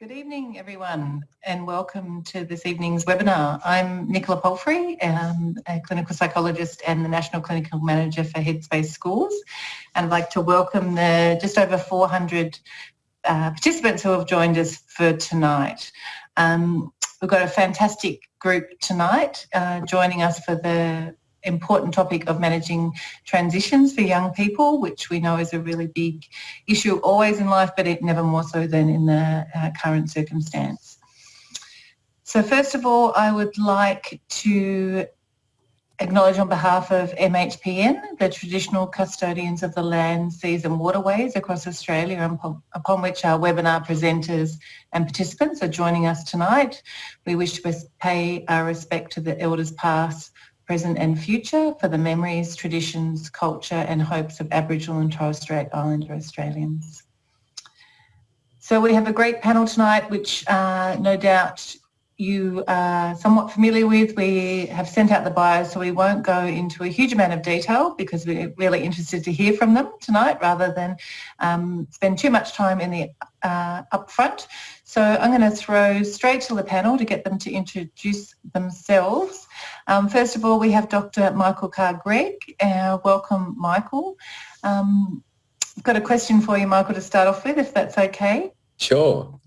Good evening everyone and welcome to this evening's webinar. I'm Nicola Palfrey, um, a clinical psychologist and the National Clinical Manager for Headspace Schools and I'd like to welcome the just over 400 uh, participants who have joined us for tonight. Um, we've got a fantastic group tonight uh, joining us for the important topic of managing transitions for young people, which we know is a really big issue always in life, but it never more so than in the uh, current circumstance. So first of all, I would like to acknowledge on behalf of MHPN, the traditional custodians of the land, seas and waterways across Australia upon, upon which our webinar presenters and participants are joining us tonight. We wish to pay our respect to the elders past, present and future for the memories, traditions, culture and hopes of Aboriginal and Torres Strait Islander Australians. So we have a great panel tonight which uh, no doubt you are somewhat familiar with. We have sent out the bios so we won't go into a huge amount of detail because we're really interested to hear from them tonight rather than um, spend too much time in the uh, upfront. So I'm going to throw straight to the panel to get them to introduce themselves. Um, first of all, we have Dr. Michael Carr-Gregg. Uh, welcome, Michael. Um, I've got a question for you, Michael, to start off with, if that's okay. Sure.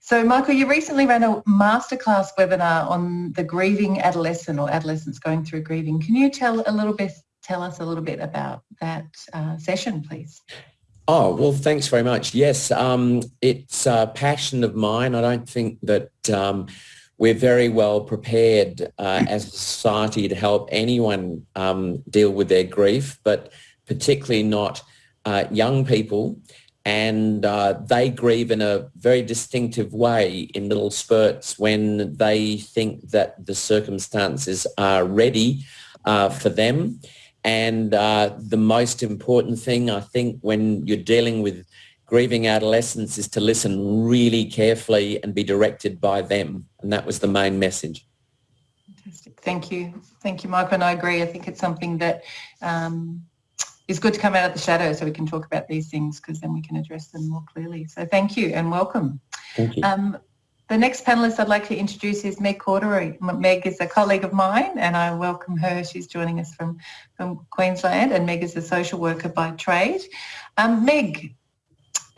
So Michael, you recently ran a masterclass webinar on the grieving adolescent or adolescents going through grieving. Can you tell a little bit, tell us a little bit about that uh, session, please? Oh, well, thanks very much. Yes, um, it's a passion of mine. I don't think that um, we're very well prepared uh, as a society to help anyone um, deal with their grief, but particularly not uh, young people. And uh, they grieve in a very distinctive way in little spurts when they think that the circumstances are ready uh, for them and uh, the most important thing, I think, when you're dealing with grieving adolescents is to listen really carefully and be directed by them. And that was the main message. Fantastic. Thank you. Thank you, Michael. And I agree. I think it's something that um, is good to come out of the shadow so we can talk about these things because then we can address them more clearly. So thank you and welcome. Thank you. Um, the next panelist I'd like to introduce is Meg Cordery. Meg is a colleague of mine and I welcome her. She's joining us from, from Queensland and Meg is a social worker by trade. Um, Meg,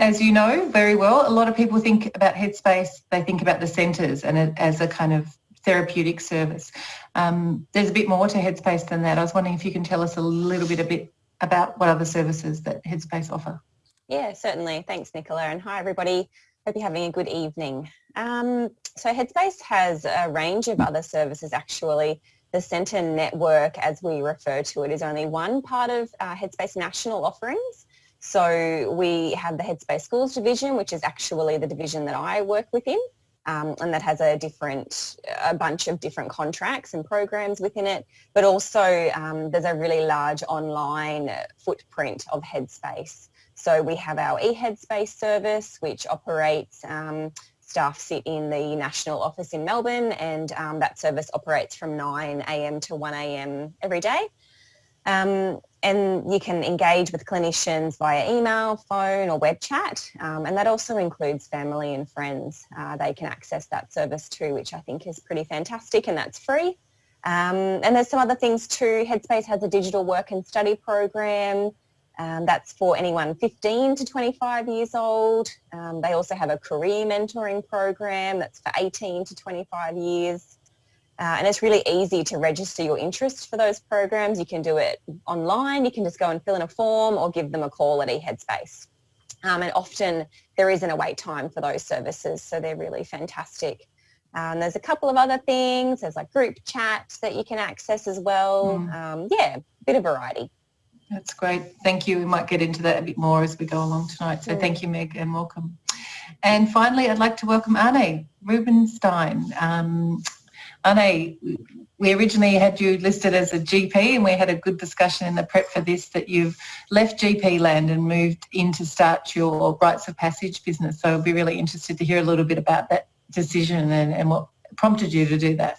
as you know very well, a lot of people think about Headspace, they think about the centres and it, as a kind of therapeutic service. Um, there's a bit more to Headspace than that. I was wondering if you can tell us a little bit a bit about what other services that Headspace offer. Yeah, certainly. Thanks, Nicola. And hi, everybody. Hope you're having a good evening. Um, so Headspace has a range of other services actually. The Centre Network, as we refer to it, is only one part of uh, Headspace national offerings. So we have the Headspace Schools division, which is actually the division that I work within. Um, and that has a different, a bunch of different contracts and programs within it. But also um, there's a really large online footprint of Headspace. So we have our eHeadspace service, which operates, um, staff sit in the national office in Melbourne and um, that service operates from 9am to 1am every day. And you can engage with clinicians via email, phone or web chat um, and that also includes family and friends. Uh, they can access that service too which I think is pretty fantastic and that's free. Um, and there's some other things too. Headspace has a digital work and study program. Um, that's for anyone 15 to 25 years old. Um, they also have a career mentoring program that's for 18 to 25 years. Uh, and it's really easy to register your interest for those programs. You can do it online. You can just go and fill in a form or give them a call at eHeadspace. Um, and often there isn't a wait time for those services, so they're really fantastic. Um, there's a couple of other things. There's like group chat that you can access as well. Mm. Um, yeah, bit of variety. That's great. Thank you. We might get into that a bit more as we go along tonight. So thank you, Meg, and welcome. And finally, I'd like to welcome Arne Rubinstein. Um, Arne, we originally had you listed as a GP and we had a good discussion in the prep for this that you've left GP land and moved in to start your rites of passage business. So I'd be really interested to hear a little bit about that decision and, and what prompted you to do that.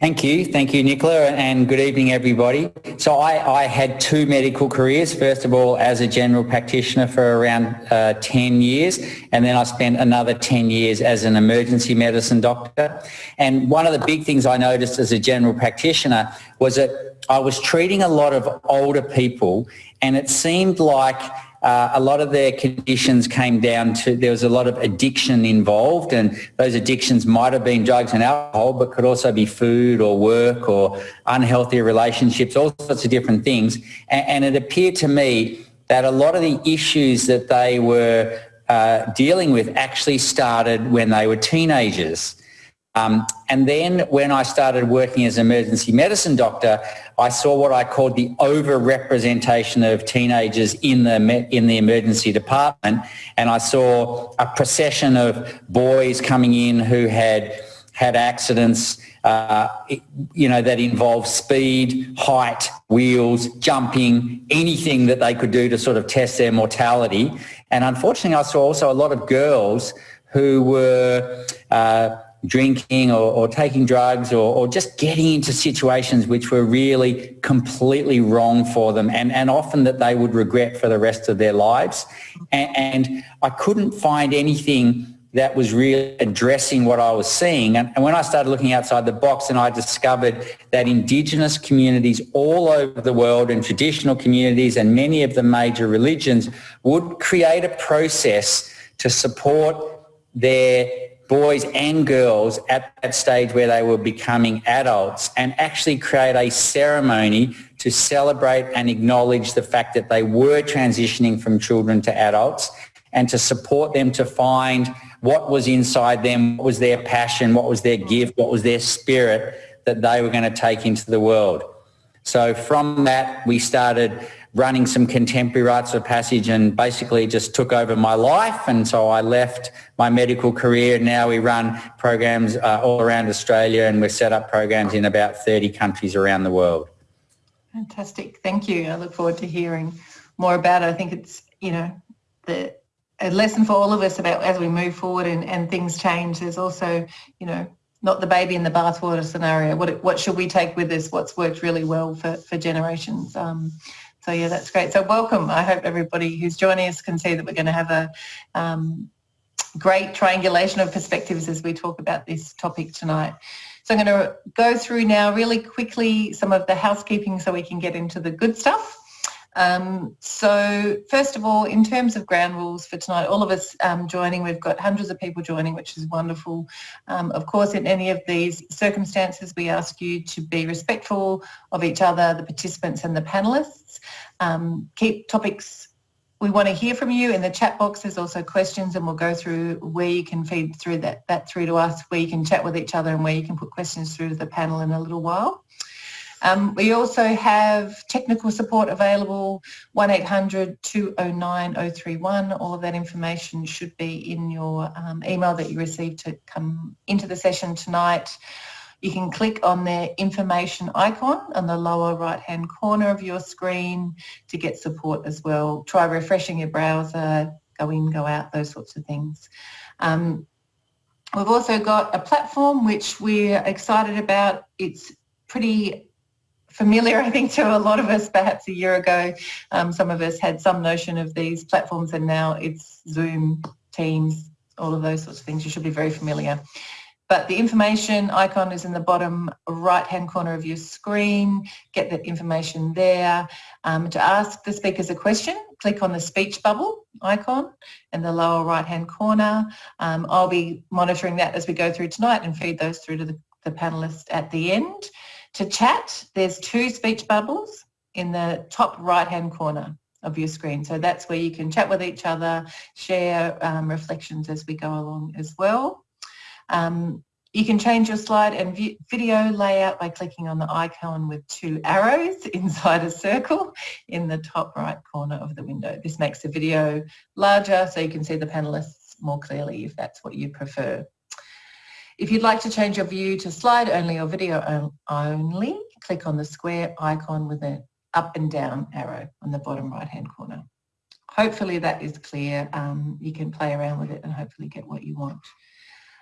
Thank you. Thank you, Nicola, and good evening, everybody. So I, I, had two medical careers. First of all, as a general practitioner for around uh, 10 years, and then I spent another 10 years as an emergency medicine doctor. And one of the big things I noticed as a general practitioner was that I was treating a lot of older people, and it seemed like uh, a lot of their conditions came down to there was a lot of addiction involved and those addictions might have been drugs and alcohol but could also be food or work or unhealthy relationships, all sorts of different things. And, and it appeared to me that a lot of the issues that they were uh, dealing with actually started when they were teenagers. Um, and then when I started working as an emergency medicine doctor, I saw what I called the over-representation of teenagers in the, in the emergency department. And I saw a procession of boys coming in who had had accidents, uh, you know, that involved speed, height, wheels, jumping, anything that they could do to sort of test their mortality. And unfortunately, I saw also a lot of girls who were uh, drinking or, or taking drugs or, or, just getting into situations which were really completely wrong for them and, and often that they would regret for the rest of their lives. And, and I couldn't find anything that was really addressing what I was seeing. And, and when I started looking outside the box and I discovered that Indigenous communities all over the world and traditional communities and many of the major religions would create a process to support their boys and girls at that stage where they were becoming adults and actually create a ceremony to celebrate and acknowledge the fact that they were transitioning from children to adults and to support them to find what was inside them, what was their passion, what was their gift, what was their spirit that they were going to take into the world. So from that, we started running some contemporary rites of passage and basically just took over my life. And so I left my medical career. Now we run programs uh, all around Australia and we've set up programs in about 30 countries around the world. Fantastic. Thank you. I look forward to hearing more about it. I think it's, you know, the a lesson for all of us about as we move forward and, and things change. There's also, you know, not the baby in the bathwater scenario. What, what should we take with us? What's worked really well for, for generations? Um, so yeah, that's great. So welcome. I hope everybody who's joining us can see that we're going to have a um, great triangulation of perspectives as we talk about this topic tonight. So I'm going to go through now really quickly some of the housekeeping so we can get into the good stuff. Um, so first of all, in terms of ground rules for tonight, all of us um, joining, we've got hundreds of people joining, which is wonderful. Um, of course, in any of these circumstances, we ask you to be respectful of each other, the participants and the panellists. Um, keep topics we want to hear from you in the chat box. There's also questions and we'll go through where you can feed through that, that through to us, where you can chat with each other and where you can put questions through to the panel in a little while. Um, we also have technical support available, 1-800-209-031. All of that information should be in your um, email that you received to come into the session tonight. You can click on the information icon on the lower right hand corner of your screen to get support as well. Try refreshing your browser, go in, go out, those sorts of things. Um, we've also got a platform which we're excited about. It's pretty familiar, I think, to a lot of us perhaps a year ago. Um, some of us had some notion of these platforms and now it's Zoom, Teams, all of those sorts of things. You should be very familiar. But the information icon is in the bottom right-hand corner of your screen. Get that information there. Um, to ask the speakers a question, click on the speech bubble icon in the lower right-hand corner. Um, I'll be monitoring that as we go through tonight and feed those through to the, the panelists at the end. To chat, there's two speech bubbles in the top right-hand corner of your screen. So that's where you can chat with each other, share um, reflections as we go along as well. Um, you can change your slide and video layout by clicking on the icon with two arrows inside a circle in the top right corner of the window. This makes the video larger so you can see the panelists more clearly if that's what you prefer. If you'd like to change your view to slide only or video only, click on the square icon with an up and down arrow on the bottom right hand corner. Hopefully that is clear. Um, you can play around with it and hopefully get what you want.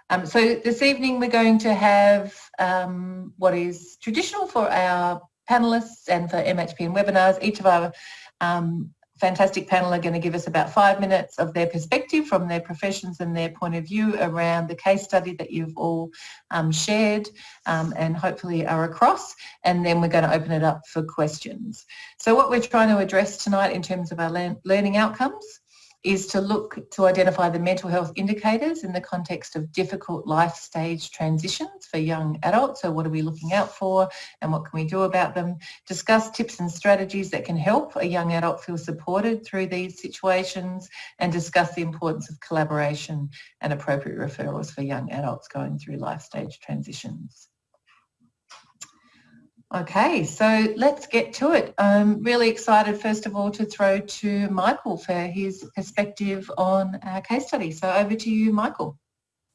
Um, so this evening we're going to have um, what is traditional for our panellists and for MHPN webinars. Each of our um, fantastic panel are going to give us about five minutes of their perspective from their professions and their point of view around the case study that you've all um, shared um, and hopefully are across and then we're going to open it up for questions. So what we're trying to address tonight in terms of our learning outcomes is to look to identify the mental health indicators in the context of difficult life stage transitions for young adults. So what are we looking out for and what can we do about them? Discuss tips and strategies that can help a young adult feel supported through these situations and discuss the importance of collaboration and appropriate referrals for young adults going through life stage transitions. Okay, so let's get to it. I'm really excited, first of all, to throw to Michael for his perspective on our case study. So over to you, Michael.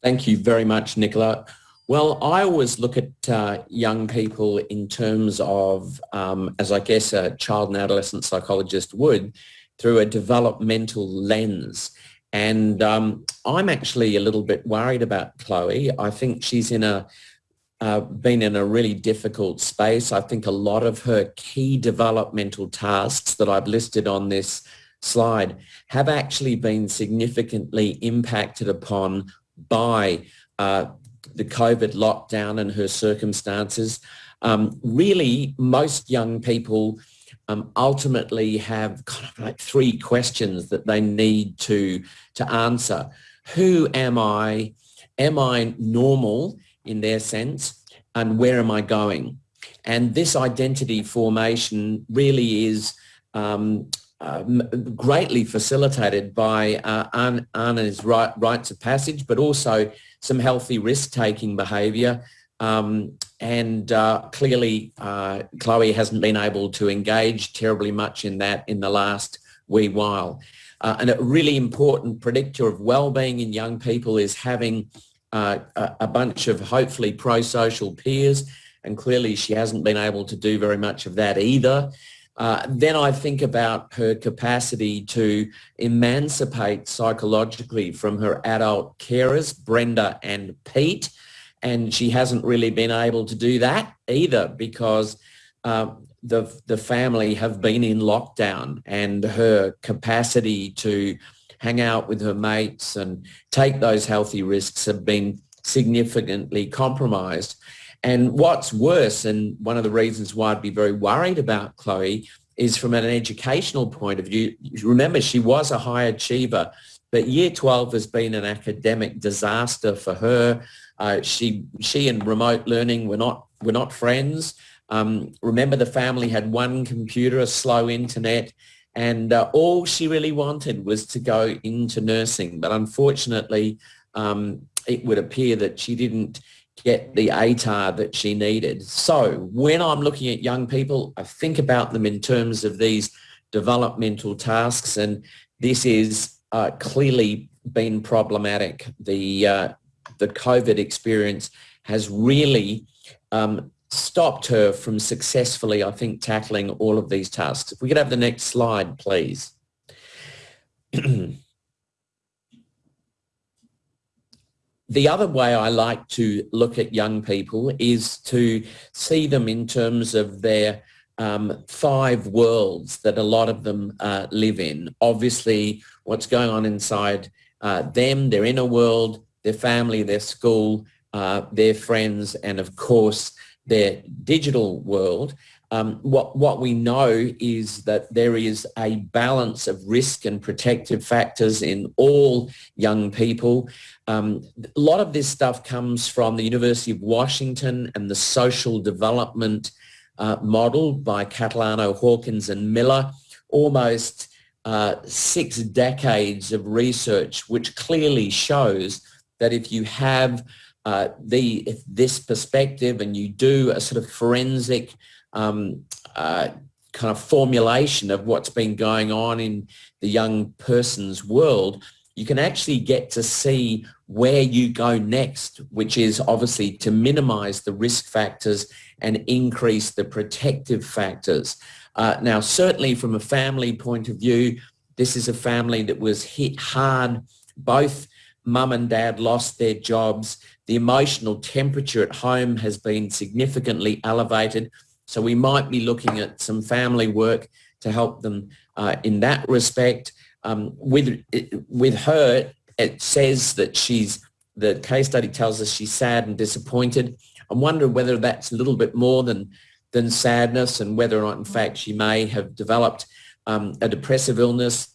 Thank you very much, Nicola. Well, I always look at uh, young people in terms of, um, as I guess a child and adolescent psychologist would, through a developmental lens. And um, I'm actually a little bit worried about Chloe. I think she's in a uh, been in a really difficult space. I think a lot of her key developmental tasks that I've listed on this slide have actually been significantly impacted upon by uh, the COVID lockdown and her circumstances. Um, really, most young people um, ultimately have kind of like three questions that they need to, to answer. Who am I? Am I normal? In their sense and where am I going? And this identity formation really is um, uh, greatly facilitated by uh, Arne's right, rites of passage, but also some healthy risk-taking behaviour. Um, and uh, clearly, uh, Chloe hasn't been able to engage terribly much in that in the last wee while. Uh, and a really important predictor of well-being in young people is having uh, a, bunch of hopefully pro-social peers and clearly she hasn't been able to do very much of that either. Uh, then I think about her capacity to emancipate psychologically from her adult carers, Brenda and Pete, and she hasn't really been able to do that either because uh, the, the family have been in lockdown and her capacity to hang out with her mates and take those healthy risks have been significantly compromised. And what's worse, and one of the reasons why I'd be very worried about Chloe is from an educational point of view. Remember, she was a high achiever, but year 12 has been an academic disaster for her. Uh, she, she and remote learning were not, were not friends. Um, remember, the family had one computer, a slow internet, and uh, all she really wanted was to go into nursing. But unfortunately, um, it would appear that she didn't get the ATAR that she needed. So when I'm looking at young people, I think about them in terms of these developmental tasks, and this is uh, clearly been problematic. The, uh, the COVID experience has really um, stopped her from successfully, I think, tackling all of these tasks. If we could have the next slide, please. the other way I like to look at young people is to see them in terms of their um, five worlds that a lot of them uh, live in. Obviously, what's going on inside uh, them, their inner world, their family, their school, uh, their friends, and of course, their digital world, um, what, what we know is that there is a balance of risk and protective factors in all young people. Um, a lot of this stuff comes from the University of Washington and the social development uh, model by Catalano, Hawkins and Miller, almost uh, six decades of research which clearly shows that if you have uh, the this perspective and you do a sort of forensic um, uh, kind of formulation of what's been going on in the young person's world, you can actually get to see where you go next, which is obviously to minimize the risk factors and increase the protective factors. Uh, now, certainly from a family point of view, this is a family that was hit hard both mum and dad lost their jobs. The emotional temperature at home has been significantly elevated. So we might be looking at some family work to help them uh, in that respect. Um, with, with her, it says that she's, the case study tells us she's sad and disappointed. I'm wondering whether that's a little bit more than, than sadness and whether or not in fact she may have developed um, a depressive illness.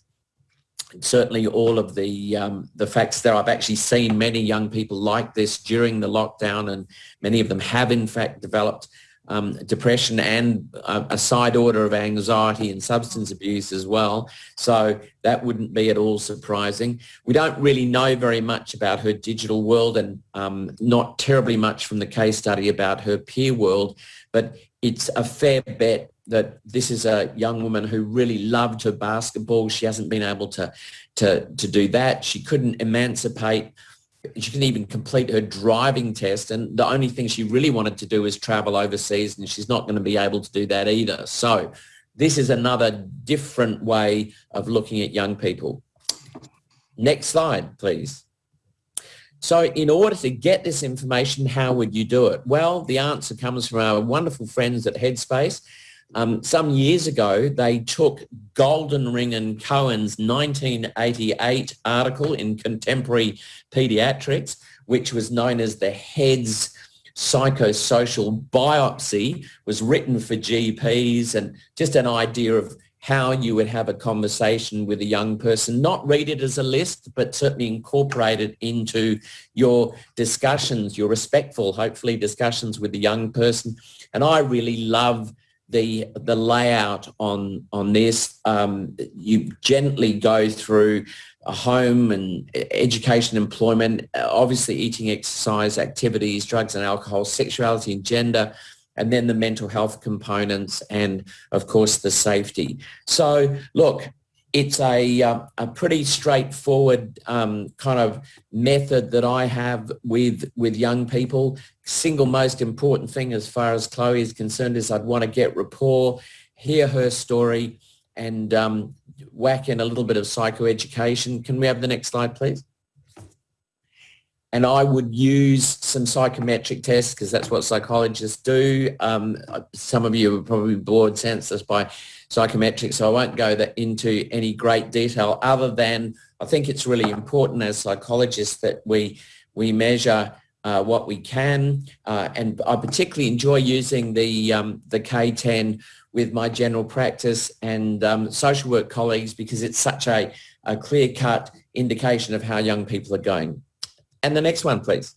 Certainly all of the, um, the facts that I've actually seen many young people like this during the lockdown and many of them have in fact developed um, depression and a, a, side order of anxiety and substance abuse as well. So that wouldn't be at all surprising. We don't really know very much about her digital world and um, not terribly much from the case study about her peer world, but it's a fair bet that this is a young woman who really loved her basketball. She hasn't been able to, to, to do that. She couldn't emancipate she couldn't even complete her driving test and the only thing she really wanted to do was travel overseas and she's not going to be able to do that either. So this is another different way of looking at young people. Next slide, please. So in order to get this information, how would you do it? Well, the answer comes from our wonderful friends at Headspace um, some years ago, they took Goldenring and Cohen's 1988 article in Contemporary Pediatrics, which was known as the HEADS psychosocial biopsy, was written for GPs and just an idea of how you would have a conversation with a young person, not read it as a list, but certainly incorporate it into your discussions, your respectful, hopefully, discussions with the young person. And I really love the the layout on on this. Um, you gently go through home and education, employment, obviously eating, exercise, activities, drugs and alcohol, sexuality and gender, and then the mental health components and of course the safety. So look, it's a, uh, a pretty straightforward um, kind of method that I have with, with young people. Single most important thing as far as Chloe is concerned is I'd want to get rapport, hear her story and um, whack in a little bit of psychoeducation. Can we have the next slide, please? And I would use some psychometric tests because that's what psychologists do. Um, some of you are probably bored senseless by psychometrics, so I won't go that into any great detail other than I think it's really important as psychologists that we, we measure uh, what we can. Uh, and I particularly enjoy using the, um, the K10 with my general practice and um, social work colleagues because it's such a, a clear-cut indication of how young people are going. And the next one, please.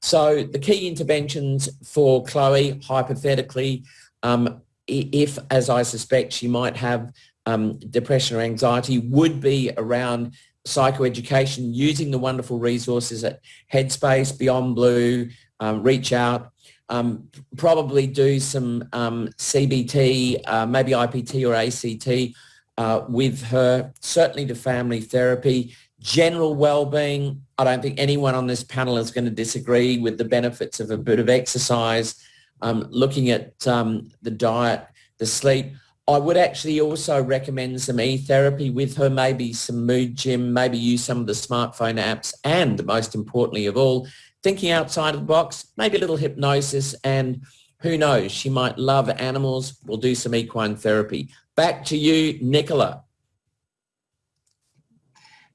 So the key interventions for Chloe, hypothetically, um, if, as I suspect, she might have um, depression or anxiety, would be around psychoeducation using the wonderful resources at Headspace, Beyond Blue, um, Reach Out, um, probably do some um, CBT, uh, maybe IPT or ACT uh, with her, certainly to family therapy, general well-being, I don't think anyone on this panel is going to disagree with the benefits of a bit of exercise, um, looking at um, the diet, the sleep. I would actually also recommend some e-therapy with her, maybe some mood gym, maybe use some of the smartphone apps, and most importantly of all, thinking outside of the box, maybe a little hypnosis, and who knows, she might love animals. We'll do some equine therapy. Back to you, Nicola.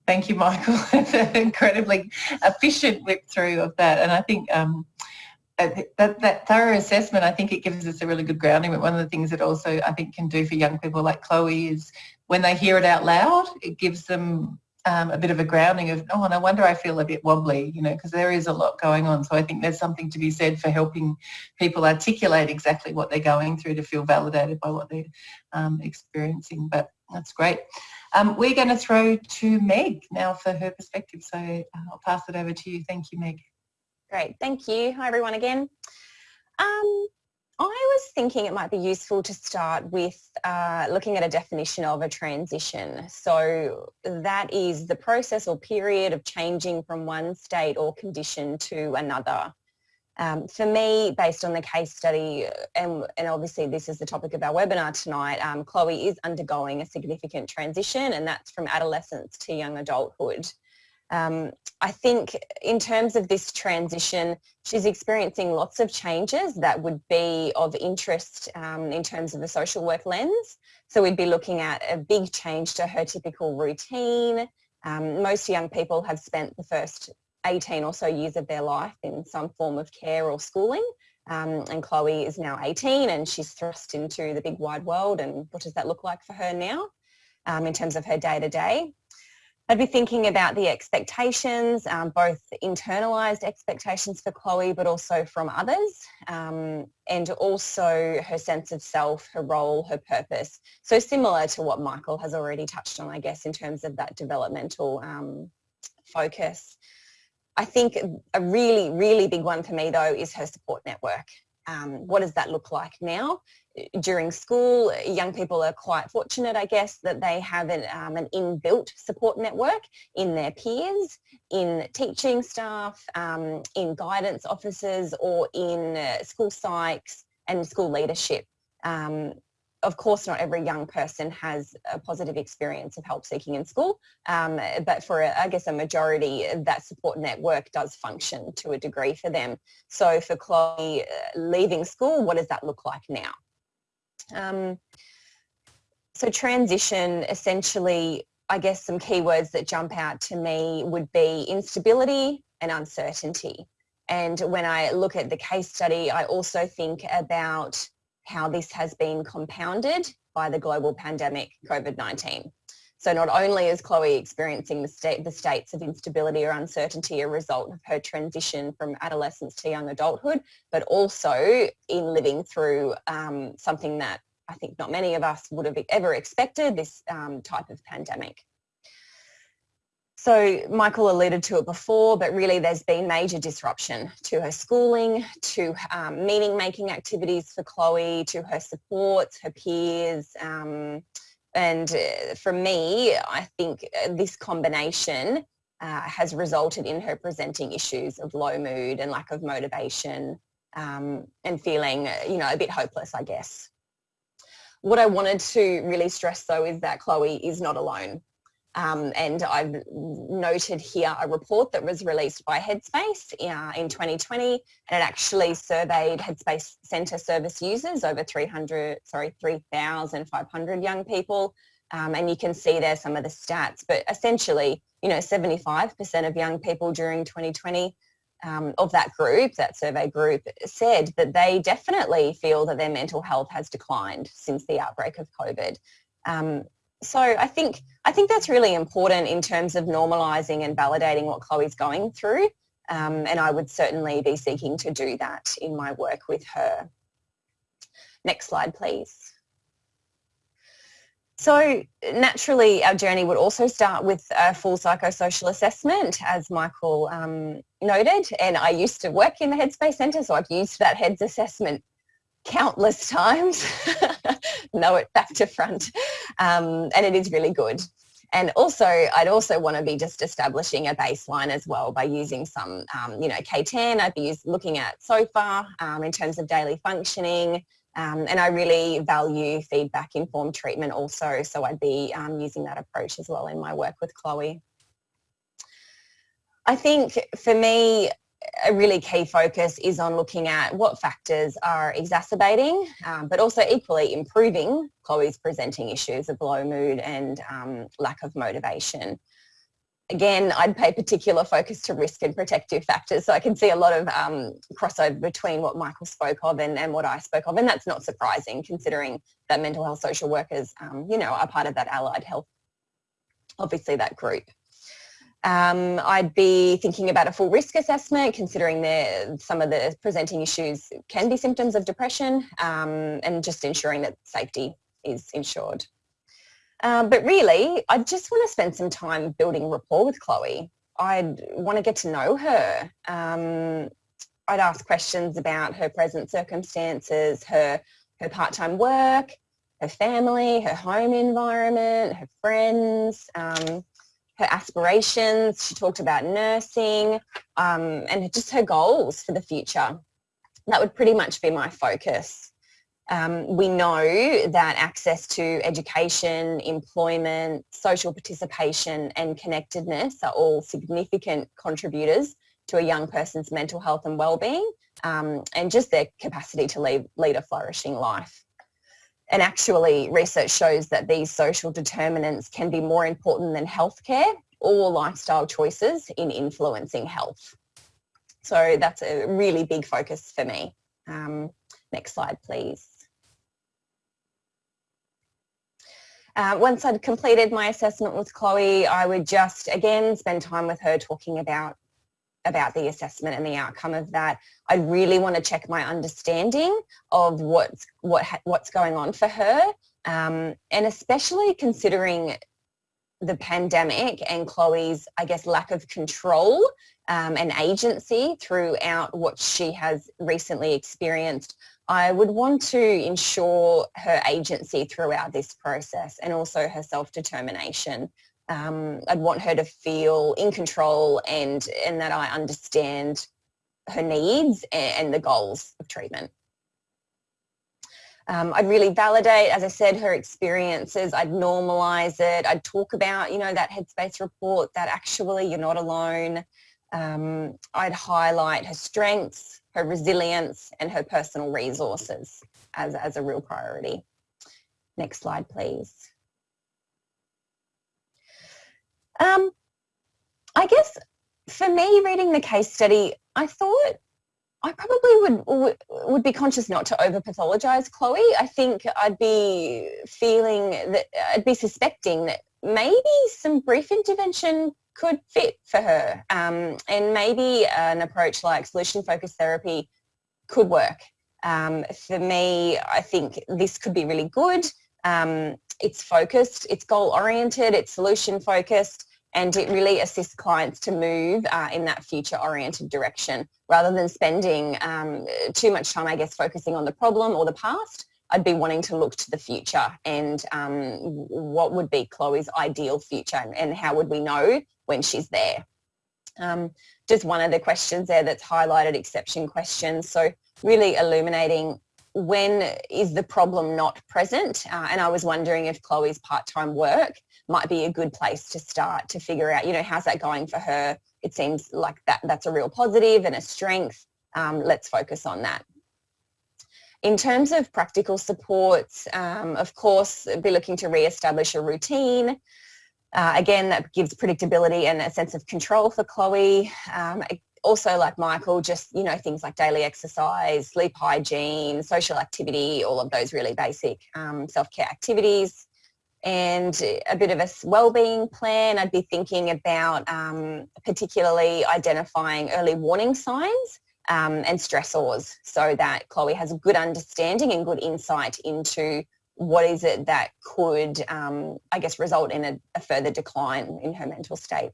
Thank you, Michael. an incredibly efficient whip through of that. And I think um, that, that thorough assessment, I think it gives us a really good grounding. But one of the things that also I think can do for young people like Chloe is when they hear it out loud, it gives them um, a bit of a grounding of, oh, no wonder I feel a bit wobbly, you know, because there is a lot going on. So I think there's something to be said for helping people articulate exactly what they're going through to feel validated by what they're um, experiencing. But that's great. Um, we're going to throw to Meg now for her perspective. So uh, I'll pass it over to you. Thank you, Meg. Great. Thank you. Hi, everyone again. Um, I was thinking it might be useful to start with uh, looking at a definition of a transition. So that is the process or period of changing from one state or condition to another. Um, for me, based on the case study, and, and, obviously this is the topic of our webinar tonight, um, Chloe is undergoing a significant transition and that's from adolescence to young adulthood. Um, I think in terms of this transition, she's experiencing lots of changes that would be of interest um, in terms of a social work lens. So we'd be looking at a big change to her typical routine. Um, most young people have spent the first 18 or so years of their life in some form of care or schooling. Um, and Chloe is now 18 and she's thrust into the big wide world and what does that look like for her now um, in terms of her day-to-day. -day. I'd be thinking about the expectations, um, both internalised expectations for Chloe, but also from others, um, and also her sense of self, her role, her purpose. So similar to what Michael has already touched on, I guess, in terms of that developmental um, focus. I think a really, really big one for me, though, is her support network. Um, what does that look like now? during school, young people are quite fortunate, I guess, that they have an, um, an inbuilt support network in their peers, in teaching staff, um, in guidance officers or in uh, school psychs and school leadership. Of course, not every young person has a positive experience of help seeking in school, um, but for, a, I guess, a majority, that support network does function to a degree for them. So for Chloe, uh, leaving school, what does that look like now? Um, so transition essentially, I guess some keywords that jump out to me would be instability and uncertainty. And when I look at the case study, I also think about how this has been compounded by the global pandemic COVID-19. So not only is Chloe experiencing the, state, the states of instability or uncertainty a result of her transition from adolescence to young adulthood, but also in living through um, something that I think not many of us would have ever expected, this um, type of pandemic. So Michael alluded to it before, but really there's been major disruption to her schooling, to um, meaning making activities for Chloe, to her supports, her peers, um, and uh, for me, I think uh, this combination uh, has resulted in her presenting issues of low mood and lack of motivation um, and feeling, uh, you know, a bit hopeless, I guess. What I wanted to really stress though is that Chloe is not alone. Um, and I've noted here a report that was released by Headspace uh, in 2020 and it actually surveyed Headspace Centre service users over 300, sorry, 3,500 young people um, and you can see there some of the stats but essentially you know 75% of young people during 2020 um, of that group, that survey group, said that they definitely feel that their mental health has declined since the outbreak of COVID. Um, so I think I think that's really important in terms of normalising and validating what Chloe's going through. Um, and I would certainly be seeking to do that in my work with her. Next slide, please. So naturally, our journey would also start with a full psychosocial assessment, as Michael um, noted. And I used to work in the Headspace Centre, so I've used that HEADS assessment countless times, know it back to front, um, and it is really good. And also, I'd also want to be just establishing a baseline as well by using some, um, you know, K10. I'd be looking at SOFA um, in terms of daily functioning. Um, and I really value feedback informed treatment also. So I'd be um, using that approach as well in my work with Chloe. I think for me, a really key focus is on looking at what factors are exacerbating, um, but also equally improving Chloe's presenting issues of low mood and um, lack of motivation. Again, I'd pay particular focus to risk and protective factors. So I can see a lot of um, crossover between what Michael spoke of and, and, what I spoke of. And that's not surprising considering that mental health social workers, um, you know, are part of that allied health, obviously that group. Um, I'd be thinking about a full risk assessment, considering some of the presenting issues can be symptoms of depression um, and just ensuring that safety is ensured. Um, but really, I just want to spend some time building rapport with Chloe. I'd want to get to know her. Um, I'd ask questions about her present circumstances, her, her part-time work, her family, her home environment, her friends, um, her aspirations. She talked about nursing um, and just her goals for the future. That would pretty much be my focus. Um, we know that access to education, employment, social participation and connectedness are all significant contributors to a young person's mental health and well-being um, and just their capacity to lead, lead a flourishing life. And actually research shows that these social determinants can be more important than healthcare or lifestyle choices in influencing health. So that's a really big focus for me. Um, next slide, please. Uh, once I'd completed my assessment with Chloe, I would just, again, spend time with her talking about about the assessment and the outcome of that. I really want to check my understanding of what's what what's going on for her, um, and especially considering the pandemic and Chloe's, I guess, lack of control um, and agency throughout what she has recently experienced. I would want to ensure her agency throughout this process and also her self-determination. Um, I'd want her to feel in control and, and that I understand her needs and, and the goals of treatment. Um, I'd really validate, as I said, her experiences. I'd normalise it. I'd talk about, you know, that Headspace report that actually you're not alone. Um, I'd highlight her strengths, her resilience and her personal resources as, as a real priority. Next slide, please. Um, I guess for me, reading the case study, I thought I probably would would be conscious not to over pathologize Chloe. I think I'd be feeling that I'd be suspecting that maybe some brief intervention could fit for her. Um, and maybe an approach like solution focused therapy could work. Um, for me, I think this could be really good. Um, it's focused, it's goal oriented, it's solution focused, and it really assists clients to move uh, in that future oriented direction rather than spending um, too much time, I guess, focusing on the problem or the past. I'd be wanting to look to the future and um, what would be Chloe's ideal future and, and how would we know when she's there. Um, just one of the questions there that's highlighted exception questions. So really illuminating when is the problem not present? Uh, and I was wondering if Chloe's part-time work might be a good place to start to figure out, you know, how's that going for her? It seems like that that's a real positive and a strength. Um, let's focus on that. In terms of practical supports, um, of course, be looking to re-establish a routine, uh, again, that gives predictability and a sense of control for Chloe. Um, also like Michael, just, you know, things like daily exercise, sleep hygiene, social activity, all of those really basic um, self-care activities and a bit of a well-being plan. I'd be thinking about um, particularly identifying early warning signs um, and stressors so that Chloe has a good understanding and good insight into what is it that could, um, I guess, result in a, a, further decline in her mental state.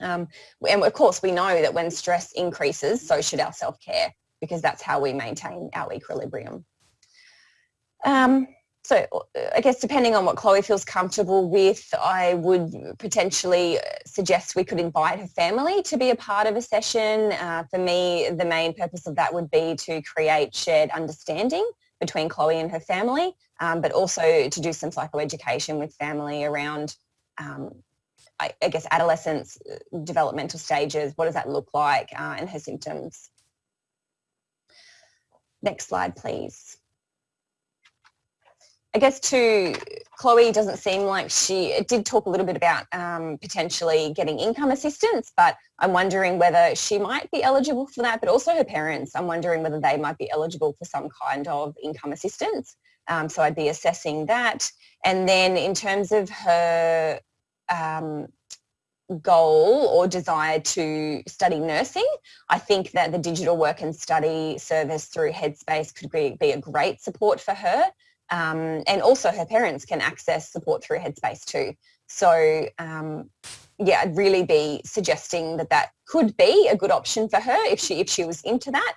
Um, and of course, we know that when stress increases, so should our self-care, because that's how we maintain our equilibrium. Um, so I guess depending on what Chloe feels comfortable with, I would potentially suggest we could invite her family to be a part of a session. Uh, for me, the main purpose of that would be to create shared understanding between Chloe and her family, um, but also to do some psychoeducation with family around, um, I, I, guess, adolescence, uh, developmental stages, what does that look like, uh, and her symptoms. Next slide, please. I guess to Chloe doesn't seem like she did talk a little bit about um, potentially getting income assistance, but I'm wondering whether she might be eligible for that, but also her parents. I'm wondering whether they might be eligible for some kind of income assistance. Um, so I'd be assessing that. And then in terms of her um, goal or desire to study nursing, I think that the digital work and study service through Headspace could be, be a great support for her. Um, and also her parents can access support through Headspace too. So um, yeah, I'd really be suggesting that that could be a good option for her if she if she was into that.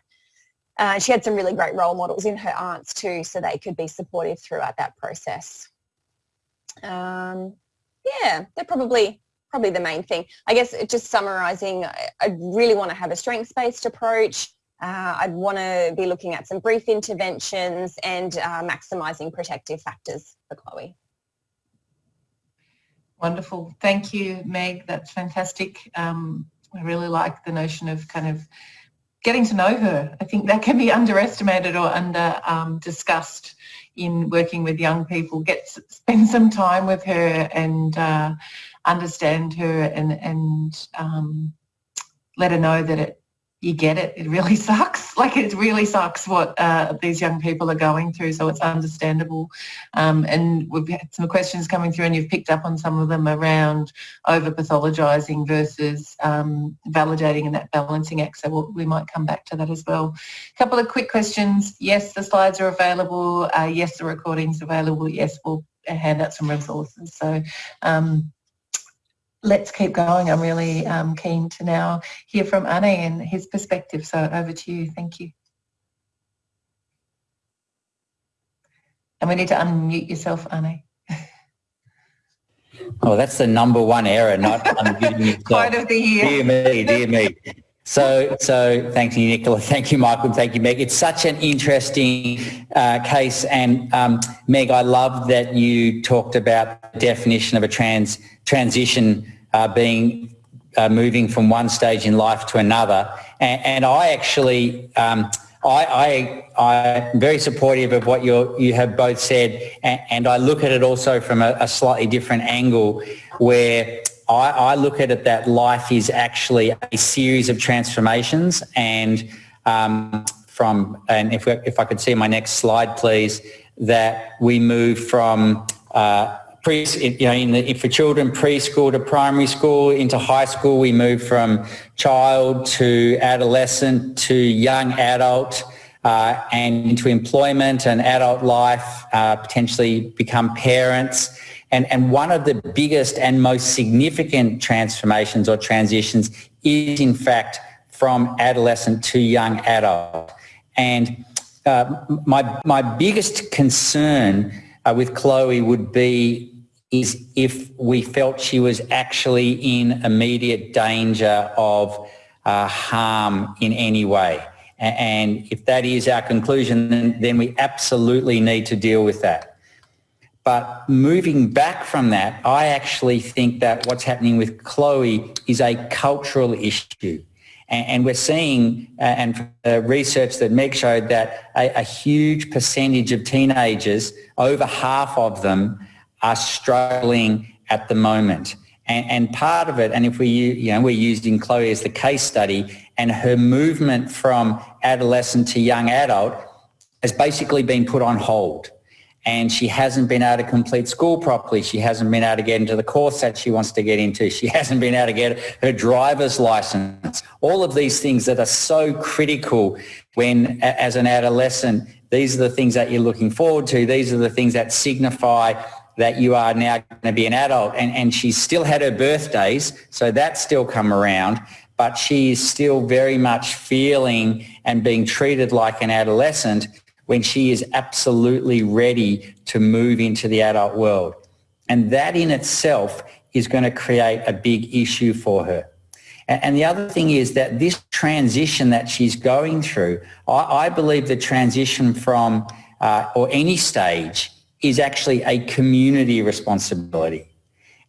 Uh, she had some really great role models in her aunts too, so they could be supportive throughout that process. Um, yeah, they're probably probably the main thing. I guess just summarising, I, I really want to have a strengths-based approach Uh, I'd want to be looking at some brief interventions and uh, maximising protective factors for Chloe. Wonderful. Thank you, Meg. That's fantastic. Um, I really like the notion of kind of getting to know her. I think that can be underestimated or under um, discussed in working with young people. Get spend some time with her and uh, understand her and and um, let her know that it you get it. It really sucks. Like it really sucks what uh, these young people are going through. So it's understandable. Um, and we've had some questions coming through and you've picked up on some of them around over pathologising versus um, validating and that balancing act. So we'll, we might come back to that as well. A couple of quick questions. Yes, the slides are available. Uh, yes, the recording's available. Yes, we'll hand out some resources. So um, let's keep going. I'm really um, keen to now hear from Arne and his perspective. So over to you. Thank you. And we need to unmute yourself, Arne. Oh, that's the number one error, not unmuting yourself. Quite of the year. Dear me, dear me. So, so thank you, Nicola. Thank you, Michael. Thank you, Meg. It's such an interesting uh, case. And um, Meg, I love that you talked about the definition of a trans transition uh, being uh, moving from one stage in life to another. And, and I actually, um, I, I, I'm very supportive of what you you have both said, and, and, I look at it also from a, a slightly different angle, where I, I, look at it that life is actually a series of transformations, and um, from and if we, if I could see my next slide, please, that we move from uh, pre, you know, in the, for children, preschool to primary school, into high school, we move from child to adolescent to young adult uh, and into employment and adult life, uh, potentially become parents. And, and one of the biggest and most significant transformations or transitions is in fact from adolescent to young adult. And uh, my, my biggest concern uh, with Chloe would be is if we felt she was actually in immediate danger of uh, harm in any way. And if that is our conclusion, then, then we absolutely need to deal with that. But moving back from that, I actually think that what's happening with Chloe is a cultural issue. And, we're seeing, uh, and research that Meg showed, that a, a huge percentage of teenagers, over half of them, are struggling at the moment. And, and, part of it, and if we, you know, we're using Chloe as the case study, and her movement from adolescent to young adult has basically been put on hold. And she hasn't been able to complete school properly. She hasn't been able to get into the course that she wants to get into. She hasn't been able to get her driver's license. All of these things that are so critical when, as an adolescent, these are the things that you're looking forward to. These are the things that signify that you are now going to be an adult and, and she's still had her birthdays, so that's still come around, but she is still very much feeling and being treated like an adolescent when she is absolutely ready to move into the adult world. And that in itself is going to create a big issue for her. And the other thing is that this transition that she's going through, I, believe the transition from, uh, or any stage, is actually a community responsibility.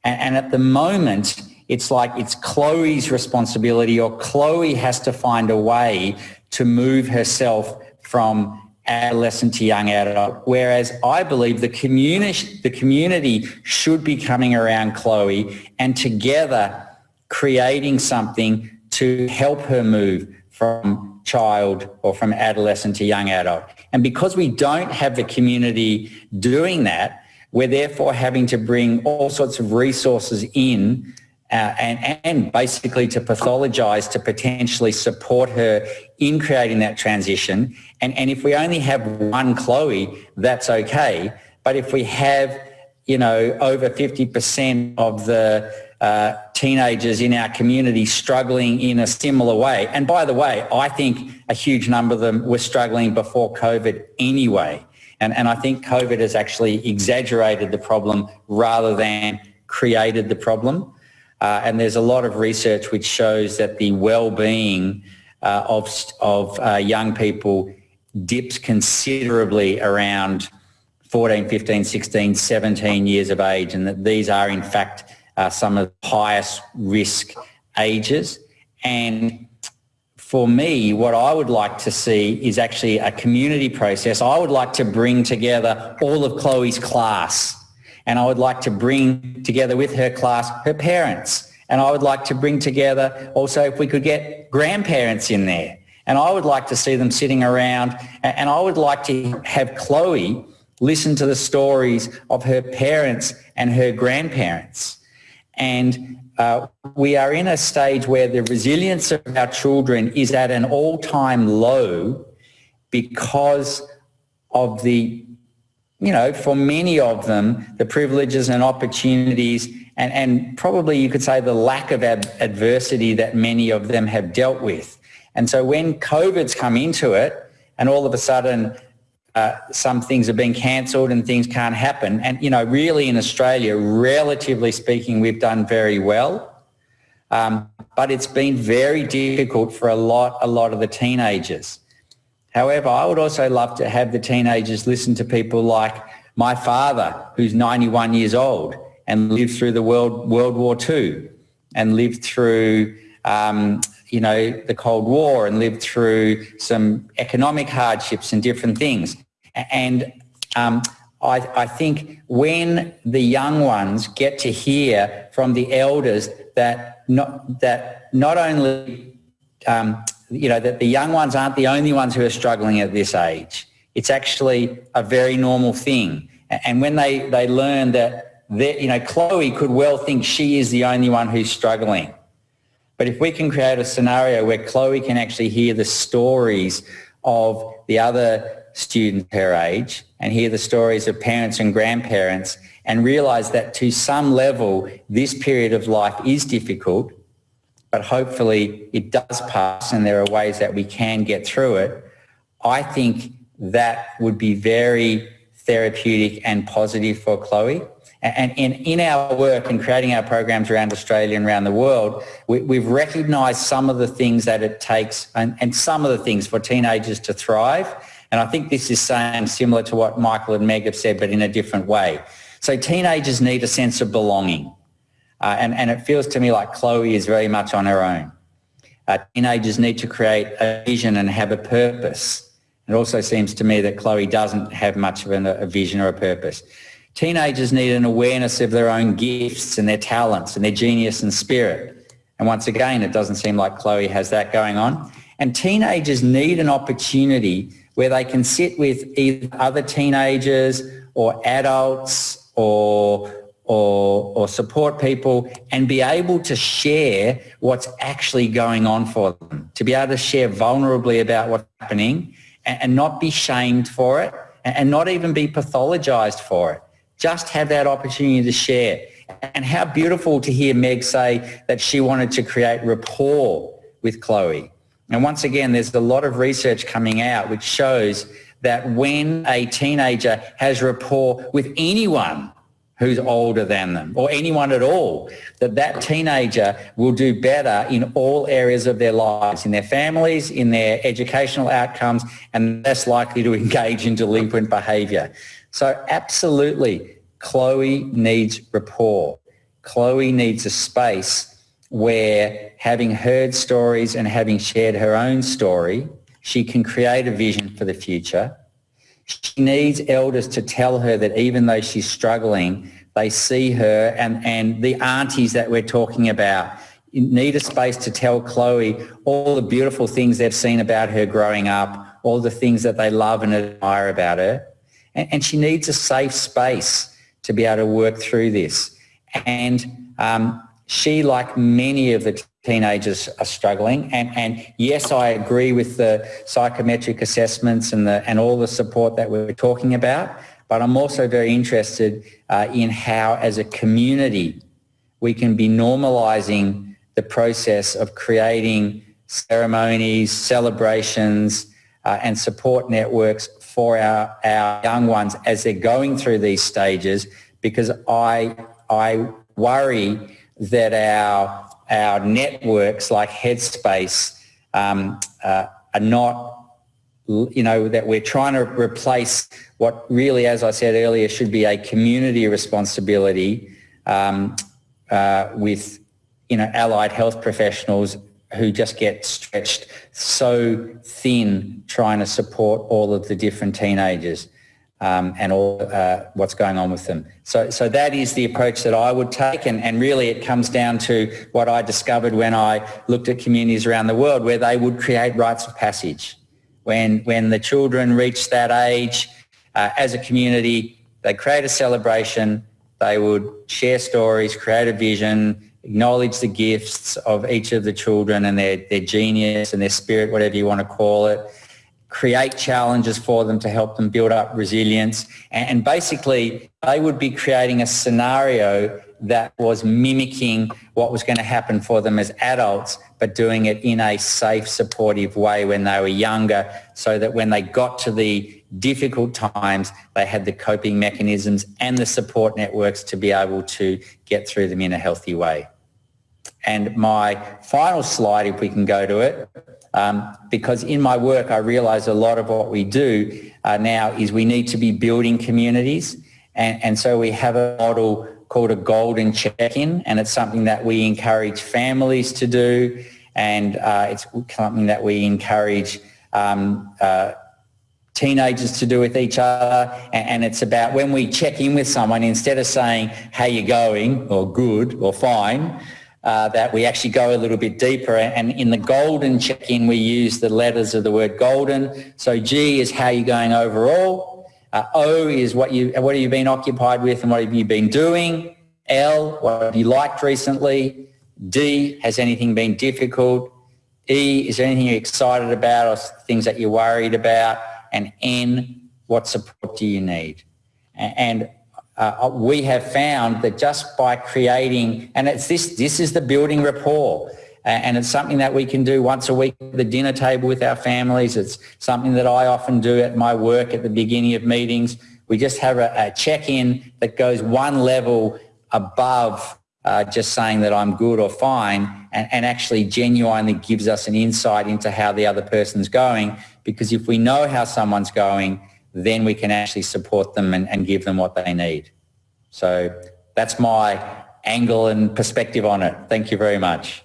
And, and at the moment, it's like it's Chloe's responsibility or Chloe has to find a way to move herself from adolescent to young adult, whereas I believe the community, the community should be coming around Chloe and together creating something to help her move from child or from adolescent to young adult. And because we don't have the community doing that, we're therefore having to bring all sorts of resources in uh, and, and basically to pathologise to potentially support her in creating that transition. And, and if we only have one Chloe, that's okay. But if we have, you know, over 50% of the uh, teenagers in our community struggling in a similar way. And by the way, I think a huge number of them were struggling before COVID anyway. And, and I think COVID has actually exaggerated the problem rather than created the problem. Uh, and there's a lot of research which shows that the well-being uh, of, of uh, young people dips considerably around 14, 15, 16, 17 years of age and that these are in fact uh, some of the highest risk ages. And for me, what I would like to see is actually a community process. I would like to bring together all of Chloe's class and I would like to bring together with her class her parents. And I would like to bring together also if we could get grandparents in there. And I would like to see them sitting around and I would like to have Chloe listen to the stories of her parents and her grandparents. And uh, we are in a stage where the resilience of our children is at an all-time low because of the, you know, for many of them, the privileges and opportunities and, and probably you could say the lack of ad- adversity that many of them have dealt with. And so when COVID's come into it and all of a sudden uh, some things are being cancelled and things can't happen. And, you know, really in Australia, relatively speaking, we've done very well. Um, but it's been very difficult for a lot, a lot of the teenagers. However, I would also love to have the teenagers listen to people like my father, who's 91 years old and lived through the World, World War II and lived through um, you know, the Cold War and lived through some economic hardships and different things. And um, I, I, think when the young ones get to hear from the elders that not, that not only, um, you know, that the young ones aren't the only ones who are struggling at this age. It's actually a very normal thing. And when they, they learn that, you know, Chloe could well think she is the only one who's struggling but if we can create a scenario where Chloe can actually hear the stories of the other students her age and hear the stories of parents and grandparents and realize that to some level this period of life is difficult, but hopefully it does pass and there are ways that we can get through it, I think that would be very therapeutic and positive for Chloe. And in, in our work and creating our programs around Australia and around the world, we, have recognised some of the things that it takes and, and some of the things for teenagers to thrive. And I think this is saying similar to what Michael and Meg have said, but in a different way. So teenagers need a sense of belonging. Uh, and, and it feels to me like Chloe is very much on her own. Uh, teenagers need to create a vision and have a purpose. It also seems to me that Chloe doesn't have much of an, a vision or a purpose. Teenagers need an awareness of their own gifts and their talents and their genius and spirit. And once again, it doesn't seem like Chloe has that going on. And teenagers need an opportunity where they can sit with either other teenagers or adults or, or, or support people and be able to share what's actually going on for them, to be able to share vulnerably about what's happening and, and not be shamed for it and not even be pathologized for it just have that opportunity to share. And how beautiful to hear Meg say that she wanted to create rapport with Chloe. And once again, there's a lot of research coming out which shows that when a teenager has rapport with anyone who's older than them or anyone at all, that that teenager will do better in all areas of their lives, in their families, in their educational outcomes, and less likely to engage in delinquent behaviour. So absolutely, Chloe needs rapport. Chloe needs a space where having heard stories and having shared her own story, she can create a vision for the future. She needs elders to tell her that even though she's struggling, they see her and, and the aunties that we're talking about need a space to tell Chloe all the beautiful things they've seen about her growing up, all the things that they love and admire about her and, and she needs a safe space to be able to work through this. And um, she, like many of the teenagers, are struggling. And, and yes, I agree with the psychometric assessments and, the, and all the support that we're talking about. But I'm also very interested uh, in how, as a community, we can be normalising the process of creating ceremonies, celebrations, uh, and support networks for our, our young ones as they're going through these stages because I, I worry that our, our networks like Headspace um, uh, are not you know, that we're trying to replace what really, as I said earlier, should be a community responsibility um, uh, with, you know, allied health professionals who just get stretched so thin trying to support all of the different teenagers um, and all uh, what's going on with them. So, so that is the approach that I would take and, and really it comes down to what I discovered when I looked at communities around the world where they would create rites of passage. When, when the children reach that age, uh, as a community, they create a celebration, they would share stories, create a vision, acknowledge the gifts of each of the children and their, their genius and their spirit, whatever you want to call it, create challenges for them to help them build up resilience. And, basically, they would be creating a scenario that was mimicking what was going to happen for them as adults, but doing it in a safe, supportive way when they were younger so that when they got to the difficult times, they had the coping mechanisms and the support networks to be able to get through them in a healthy way. And my final slide, if we can go to it, um, because in my work I realise a lot of what we do uh, now is we need to be building communities. And, and so we have a model called a golden check-in and it's something that we encourage families to do. And uh, it's something that we encourage um, uh, teenagers to do with each other. And, and, it's about when we check in with someone instead of saying how you going? or good or fine uh, that we actually go a little bit deeper. And in the golden check-in, we use the letters of the word golden. So G is how you're going overall. Uh, o is what you what have you been occupied with and what have you been doing. L, what have you liked recently. D, has anything been difficult? E, is there anything you're excited about or things that you're worried about? And N, what support do you need? And uh, we have found that just by creating, and it's this, this is the building rapport. And it's something that we can do once a week at the dinner table with our families. It's something that I often do at my work at the beginning of meetings. We just have a, a check-in that goes one level above uh, just saying that I'm good or fine and, and, actually genuinely gives us an insight into how the other person's going because if we know how someone's going, then we can actually support them and, and give them what they need. So that's my angle and perspective on it. Thank you very much.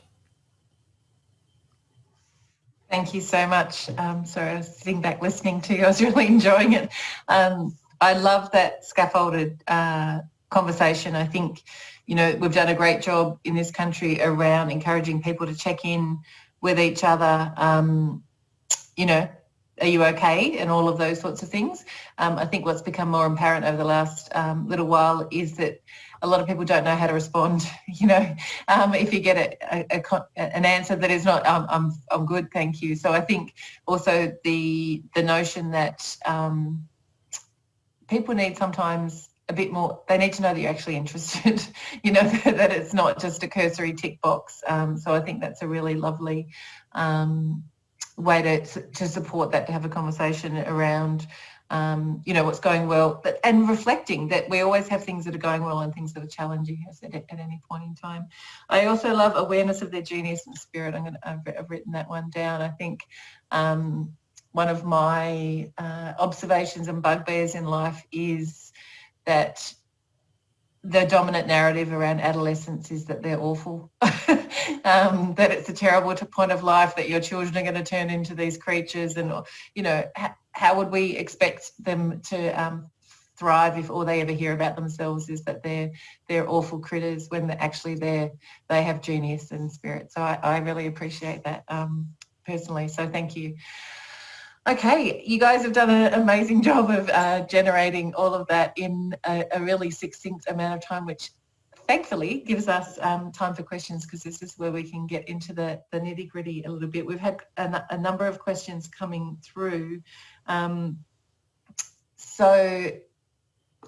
Thank you so much. Um, sorry, I was sitting back listening to you. I was really enjoying it. Um, I love that scaffolded uh, conversation. I think, you know, we've done a great job in this country around encouraging people to check in with each other, um, you know, are you okay and all of those sorts of things. Um, I think what's become more apparent over the last um, little while is that a lot of people don't know how to respond. You know, um, if you get a, a, a, an answer that is not, um, I'm, I'm good, thank you. So I think also the, the notion that um, people need sometimes a bit more, they need to know that you're actually interested, you know, that it's not just a cursory tick box. Um, so I think that's a really lovely um, way to, to support that, to have a conversation around, um, you know, what's going well, and reflecting that we always have things that are going well and things that are challenging us at, at any point in time. I also love awareness of their genius and spirit. I'm gonna, I've, I've written that one down. I think um, one of my uh, observations and bugbears in life is that the dominant narrative around adolescence is that they're awful, um, that it's a terrible point of life, that your children are going to turn into these creatures and, you know, how would we expect them to um, thrive if all they ever hear about themselves is that they're they're awful critters when actually they're they have genius and spirit. So I, I really appreciate that um, personally. So thank you. Okay, you guys have done an amazing job of uh, generating all of that in a, a, really succinct amount of time, which thankfully gives us um, time for questions because this is where we can get into the, the nitty gritty a little bit. We've had a, a number of questions coming through. Um, so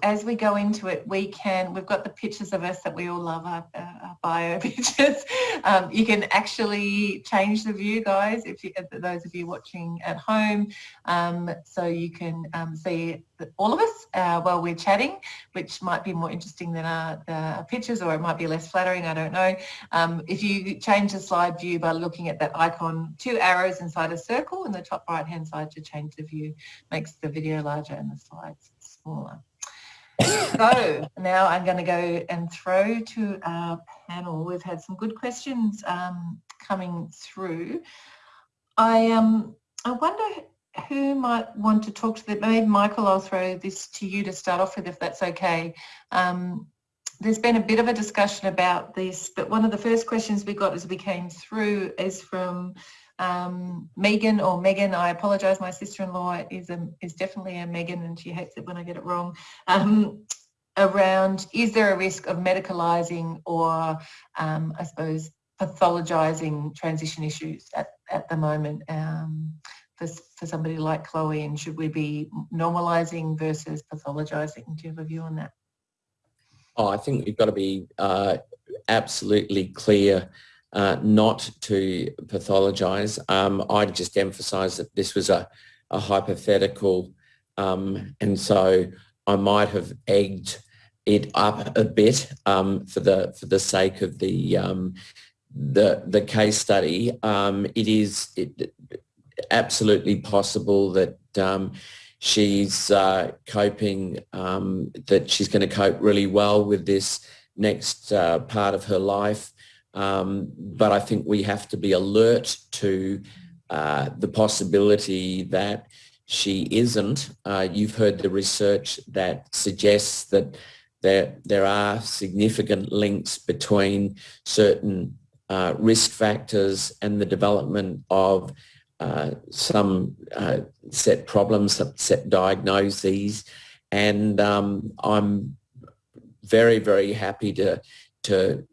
as we go into it, we can, we've got the pictures of us that we all love, our, our bio pictures. Um, you can actually change the view, guys, if you, those of you watching at home. Um, so you can um, see all of us uh, while we're chatting, which might be more interesting than our, our, pictures or it might be less flattering, I don't know. Um, if you change the slide view by looking at that icon, two arrows inside a circle in the top right hand side to change the view, makes the video larger and the slides smaller so now I'm going to go and throw to our panel. We've had some good questions um, coming through. I um I wonder who might want to talk to them. Maybe Michael, I'll throw this to you to start off with, if that's okay. Um, there's been a bit of a discussion about this, but one of the first questions we got as we came through is from um, Megan or Megan, I apologise, my sister-in-law is a, is definitely a Megan and she hates it when I get it wrong, um, around is there a risk of medicalising or um, I suppose pathologising transition issues at, at the moment um, for, for somebody like Chloe and should we be normalising versus pathologising? Do you have a view on that? Oh, I think we've got to be uh, absolutely clear uh, not to pathologise. Um, I'd just emphasise that this was a, a hypothetical um, and so I might have egged it up a bit um, for the for the sake of the um, the the case study. Um, it is it, absolutely possible that um, she's uh, coping that she's going to cope really well with this next uh, part of her life. Um, but I think we have to be alert to uh, the possibility that she isn't. Uh, you've heard the research that suggests that there, there are significant links between certain uh, risk factors and the development of uh, some uh, set problems, set diagnoses. And um, I'm very, very happy to, to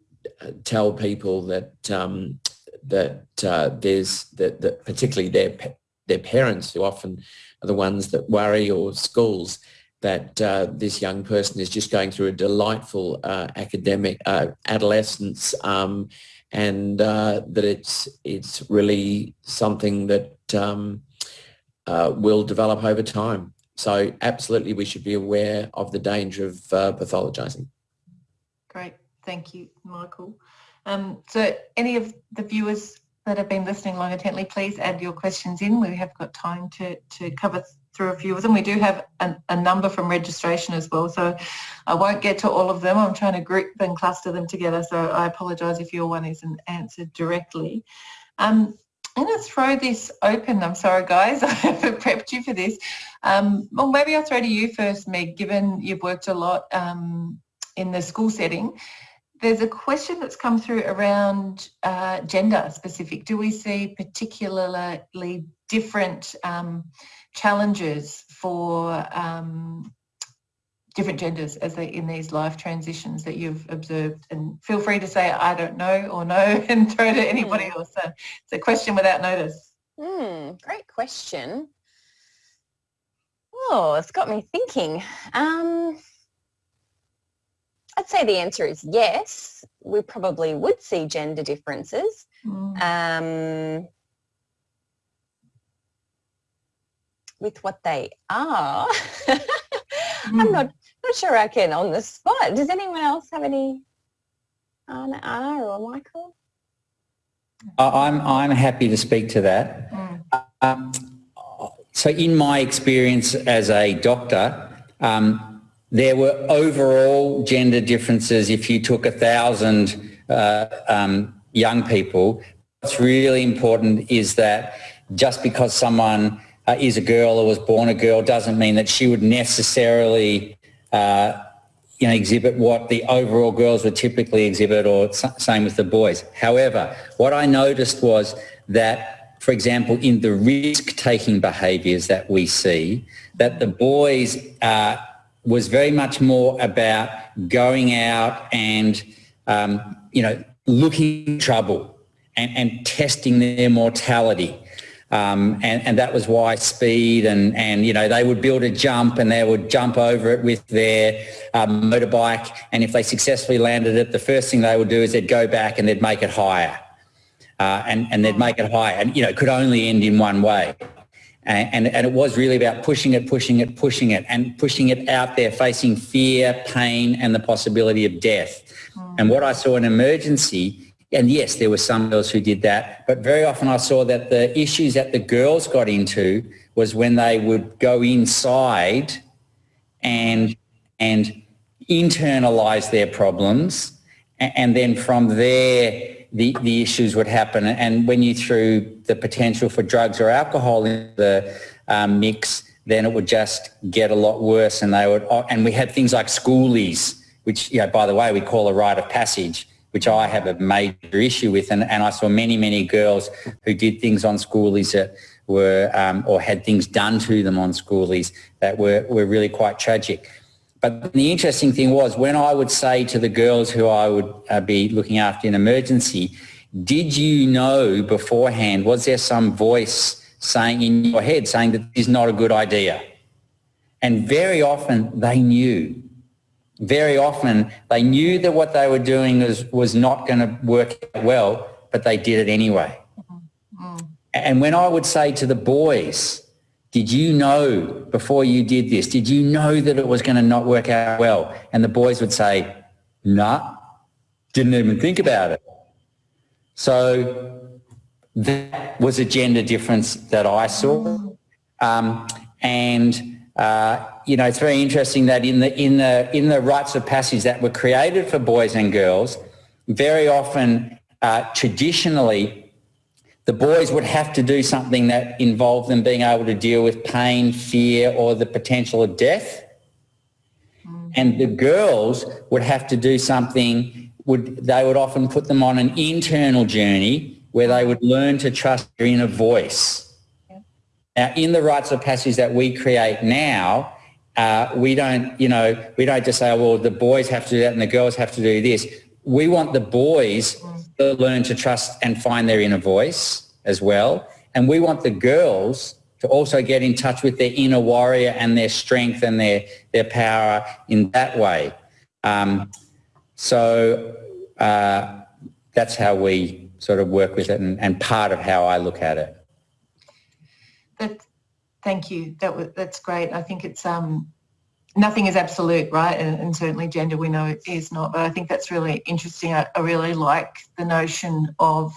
tell people that um, that uh, there's that, that particularly their their parents who often are the ones that worry or schools that uh, this young person is just going through a delightful uh, academic uh, adolescence um, and uh, that it's it's really something that um, uh, will develop over time. So absolutely we should be aware of the danger of pathologizing. Great. Thank you, Michael. Um, so any of the viewers that have been listening long intently, please add your questions in. We have got time to, to cover through a few of them. We do have a, a number from registration as well, so I won't get to all of them. I'm trying to group and cluster them together, so I apologise if your one isn't answered directly. Um, I'm going to throw this open. I'm sorry, guys. I haven't prepped you for this. Um, well, maybe I'll throw to you first, Meg, given you've worked a lot um, in the school setting there's a question that's come through around uh, gender specific. Do we see particularly different um, challenges for um, different genders as they in these life transitions that you've observed? And feel free to say I don't know or no and throw to anybody mm. else. So it's a question without notice. Mm, great question. Oh, it's got me thinking. Um, I'd say the answer is yes. We probably would see gender differences. Mm. Um, with what they are, mm. I'm not not sure I can on the spot. Does anyone else have any? Arne, Arne or Michael? I'm I'm happy to speak to that. Mm. Um, so, in my experience as a doctor, um, there were overall gender differences if you took a thousand uh, um, young people. What's really important is that just because someone uh, is a girl or was born a girl doesn't mean that she would necessarily uh, you know, exhibit what the overall girls would typically exhibit or same with the boys. However, what I noticed was that, for example, in the risk-taking behaviours that we see, that the boys uh, was very much more about going out and, um, you know, looking trouble and, and testing their mortality. Um, and, and that was why speed and, and, you know, they would build a jump and they would jump over it with their um, motorbike. And if they successfully landed it, the first thing they would do is they'd go back and they'd make it higher. Uh, and, and they'd make it higher. And, you know, it could only end in one way. And, and, and it was really about pushing it, pushing it, pushing it, and pushing it out there, facing fear, pain, and the possibility of death. Mm. And what I saw in emergency and yes, there were some girls who did that, but very often I saw that the issues that the girls got into was when they would go inside and and internalize their problems, and then from there the, the issues would happen. And when you threw the potential for drugs or alcohol in the um, mix, then it would just get a lot worse. And they would, and we had things like schoolies, which, you know, by the way, we call a rite of passage which I have a major issue with. And, and I saw many, many girls who did things on schoolies that were, um, or had things done to them on schoolies that were, were really quite tragic. But the interesting thing was when I would say to the girls who I would uh, be looking after in emergency, did you know beforehand, was there some voice saying in your head saying that this is not a good idea? And very often they knew very often they knew that what they were doing was, was not going to work well, but they did it anyway. Mm. And when I would say to the boys, did you know before you did this, did you know that it was going to not work out well? And the boys would say, nah, didn't even think about it. So that was a gender difference that I saw. Um, and uh, you know, it's very interesting that in the in the in the rites of passage that were created for boys and girls, very often uh, traditionally, the boys would have to do something that involved them being able to deal with pain, fear, or the potential of death, mm. and the girls would have to do something. Would they would often put them on an internal journey where they would learn to trust their inner voice now, in the rites of passage that we create now, uh, we don't, you know, we don't just say, oh, well, the boys have to do that and the girls have to do this. We want the boys to learn to trust and find their inner voice as well. And we want the girls to also get in touch with their inner warrior and their strength and their, their power in that way. Um, so uh, that's how we sort of work with it and, and part of how I look at it. That, thank you. That that's great. I think it's um, nothing is absolute, right? And, and, certainly gender we know is not. But I think that's really interesting. I, I really like the notion of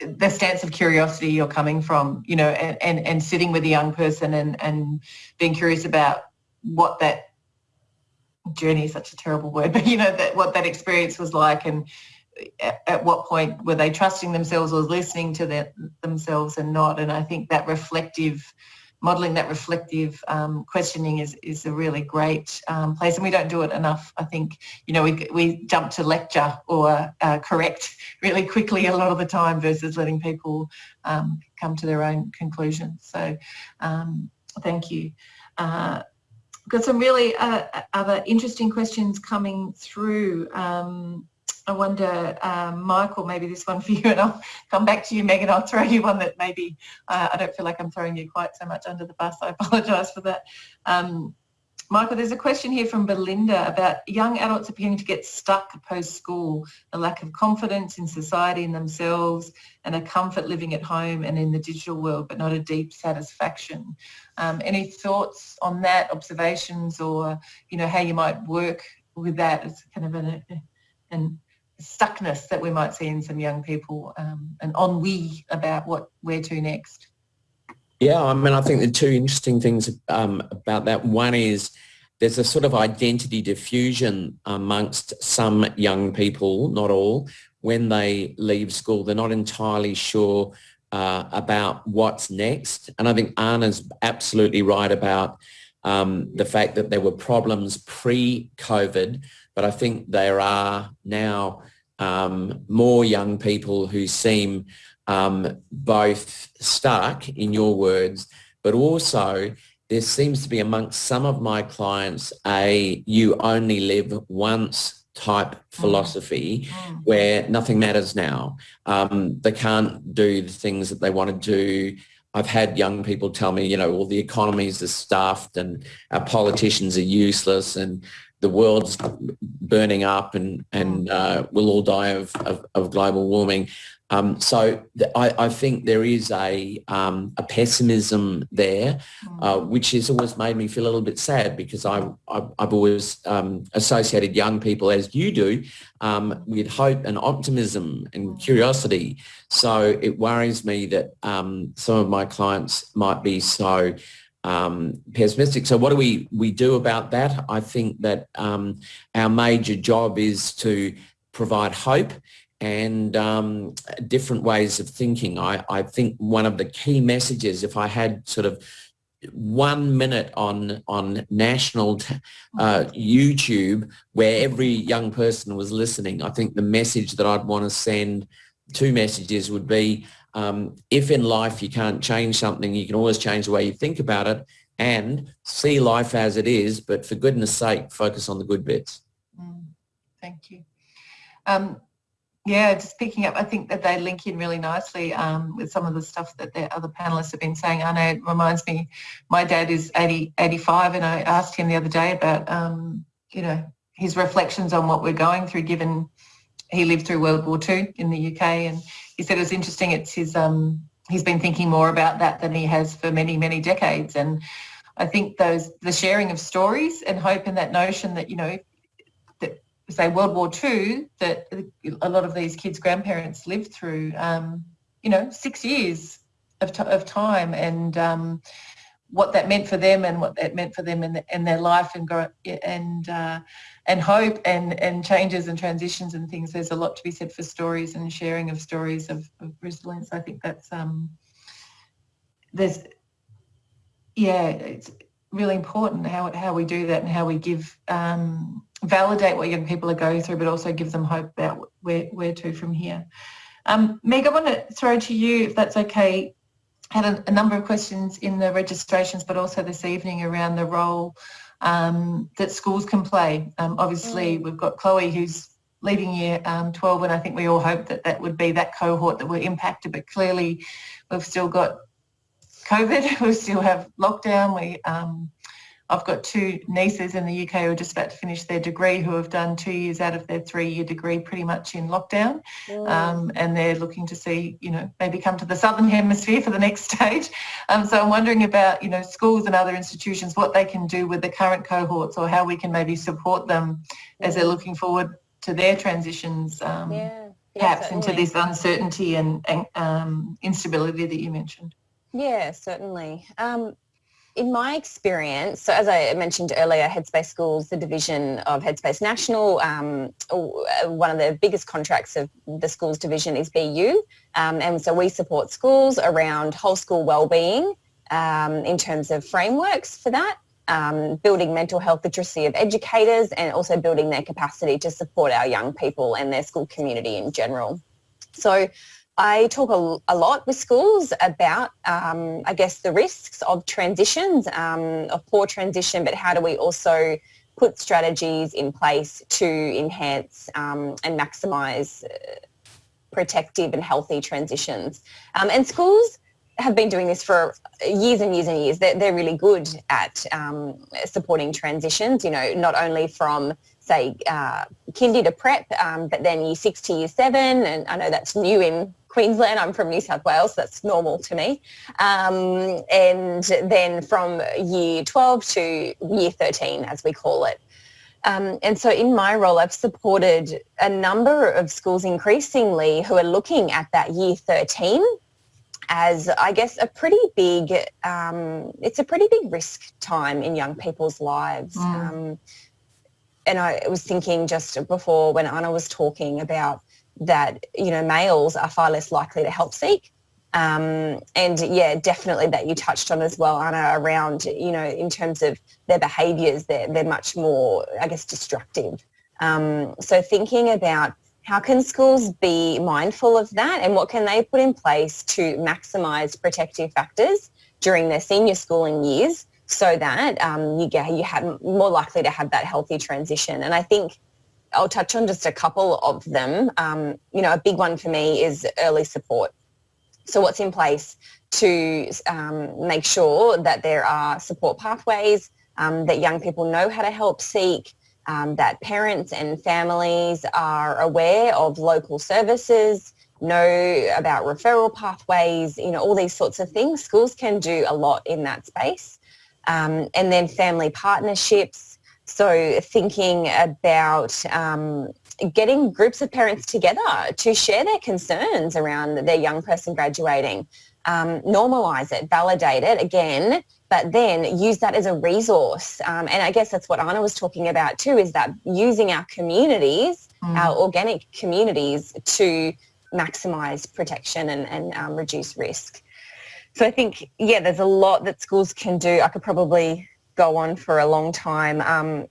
the stance of curiosity you're coming from, you know, and, and, and sitting with a young person and, and being curious about what that journey is such a terrible word, but you know, that what that experience was like and at, what point were they trusting themselves or listening to their, themselves and not? And I think that reflective, modelling that reflective um, questioning is, is a really great um, place and we don't do it enough. I think, you know, we, we jump to lecture or uh, correct really quickly a lot of the time versus letting people um, come to their own conclusions. So um, thank you. Uh, got some really uh, other interesting questions coming through. Um, I wonder, um, Michael, maybe this one for you, and I'll come back to you, Megan. I'll throw you one that maybe uh, I don't feel like I'm throwing you quite so much under the bus. I apologise for that. Um, Michael, there's a question here from Belinda about young adults appearing to get stuck post-school, a lack of confidence in society and themselves, and a comfort living at home and in the digital world, but not a deep satisfaction. Um, any thoughts on that, observations, or you know how you might work with that as kind of an, an stuckness that we might see in some young people, um, an ennui about what where to next. Yeah, I mean, I think the two interesting things um, about that. One is there's a sort of identity diffusion amongst some young people, not all, when they leave school. They're not entirely sure uh, about what's next. And I think Arne's absolutely right about um, the fact that there were problems pre-COVID, but I think there are now um, more young people who seem um, both stuck, in your words, but also there seems to be amongst some of my clients a you only live once type mm. philosophy mm. where nothing matters now. Um, they can't do the things that they want to do I've had young people tell me, you know, well, the economies are stuffed and our politicians are useless and the world's burning up and, and uh, we'll all die of, of, of global warming. Um, so I, I, think there is a, um, a pessimism there, uh, mm. which has always made me feel a little bit sad because I, I, have always um, associated young people, as you do, um, with hope and optimism and mm. curiosity. So it worries me that um, some of my clients might be so um, pessimistic. So what do we, we do about that? I think that our major job is to provide hope and um, different ways of thinking. I, I think one of the key messages, if I had sort of one minute on on national uh, YouTube where every young person was listening, I think the message that I'd want to send, two messages would be, um, if in life you can't change something, you can always change the way you think about it and see life as it is, but for goodness sake, focus on the good bits. Mm, thank you. Um, yeah, just picking up, I think that they link in really nicely um, with some of the stuff that the other panelists have been saying. I know it reminds me, my dad is 80, 85 and I asked him the other day about, um, you know, his reflections on what we're going through given he lived through World War II in the UK and he said it was interesting, it's his, um, he's been thinking more about that than he has for many, many decades. And I think those, the sharing of stories and hope and that notion that, you know, that say World War II that a lot of these kids' grandparents lived through, um, you know, six years of, of time and um, what that meant for them and what that meant for them in, the, in their life and and uh, and hope and and changes and transitions and things. There's a lot to be said for stories and sharing of stories of, of resilience. I think that's um, there's yeah, it's really important how how we do that and how we give um, validate what young people are going through, but also give them hope about where, where to from here. Um, Meg, I want to throw to you, if that's okay, had a, a, number of questions in the registrations, but also this evening around the role um, that schools can play. Um, obviously, mm. we've got Chloe who's leaving year um, 12, and I think we all hope that that would be that cohort that were impacted, but clearly we've still got COVID, we still have lockdown, we um, I've got two nieces in the UK who are just about to finish their degree who have done two years out of their three-year degree pretty much in lockdown. Mm. Um, and they're looking to see, you know, maybe come to the Southern Hemisphere for the next stage. Um, so I'm wondering about, you know, schools and other institutions, what they can do with the current cohorts or how we can maybe support them mm. as they're looking forward to their transitions, um, yeah. Yeah, perhaps certainly. into this uncertainty and, and um, instability that you mentioned. Yeah, certainly. Um, in my experience, so as I mentioned earlier, Headspace Schools, the division of Headspace National, um, one of the biggest contracts of the schools division is Be You. Um, and so we support schools around whole school wellbeing um, in terms of frameworks for that, um, building mental health literacy of educators and also building their capacity to support our young people and their school community in general. So I talk a, a, lot with schools about, um, I guess, the risks of transitions, um, of poor transition, but how do we also put strategies in place to enhance um, and maximise uh, protective and healthy transitions. Um, and schools have been doing this for years and years and years. They're, they're really good at um, supporting transitions, you know, not only from say uh, kindy to prep, um, but then year six to year seven, and I know that's new in Queensland. I'm from New South Wales. That's normal to me. Um, and then from year 12 to year 13, as we call it. Um, and so in my role, I've supported a number of schools increasingly who are looking at that year 13 as I guess a pretty big, um, it's a pretty big risk time in young people's lives. Mm. Um, and I was thinking just before when Arne was talking about that, you know, males are far less likely to help seek. Um, and yeah, definitely that you touched on as well, Arne, around, you know, in terms of their behaviours, they're, they're much more, I guess, destructive. Um, so thinking about how can schools be mindful of that and what can they put in place to maximise protective factors during their senior schooling years so that um, you get you have more likely to have that healthy transition. And I think I'll touch on just a couple of them. Um, you know, a big one for me is early support. So what's in place to um, make sure that there are support pathways, um, that young people know how to help seek, um, that parents and families are aware of local services, know about referral pathways, you know, all these sorts of things. Schools can do a lot in that space. Um, and then family partnerships. So thinking about um, getting groups of parents together to share their concerns around their young person graduating. Um, normalize it, validate it again, but then use that as a resource. Um, and I guess that's what Arne was talking about too, is that using our communities, mm. our organic communities to maximise protection and, and um, reduce risk. So I think, yeah, there's a lot that schools can do. I could probably go on for a long time. Um,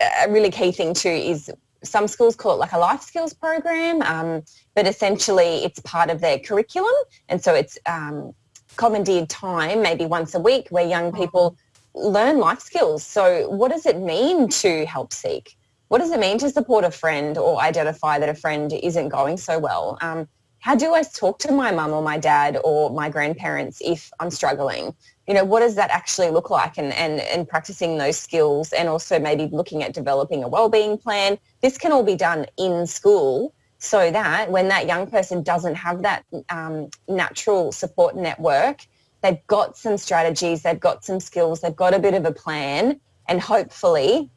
a really key thing too is some schools call it like a life skills program, um, but essentially it's part of their curriculum. And so it's um, commandeered time, maybe once a week, where young people learn life skills. So what does it mean to help seek? What does it mean to support a friend or identify that a friend isn't going so well? Um, how do I talk to my mum or my dad or my grandparents if I'm struggling? You know, what does that actually look like and, and, and practicing those skills and also maybe looking at developing a wellbeing plan. This can all be done in school so that when that young person doesn't have that um, natural support network, they've got some strategies, they've got some skills, they've got a bit of a plan and hopefully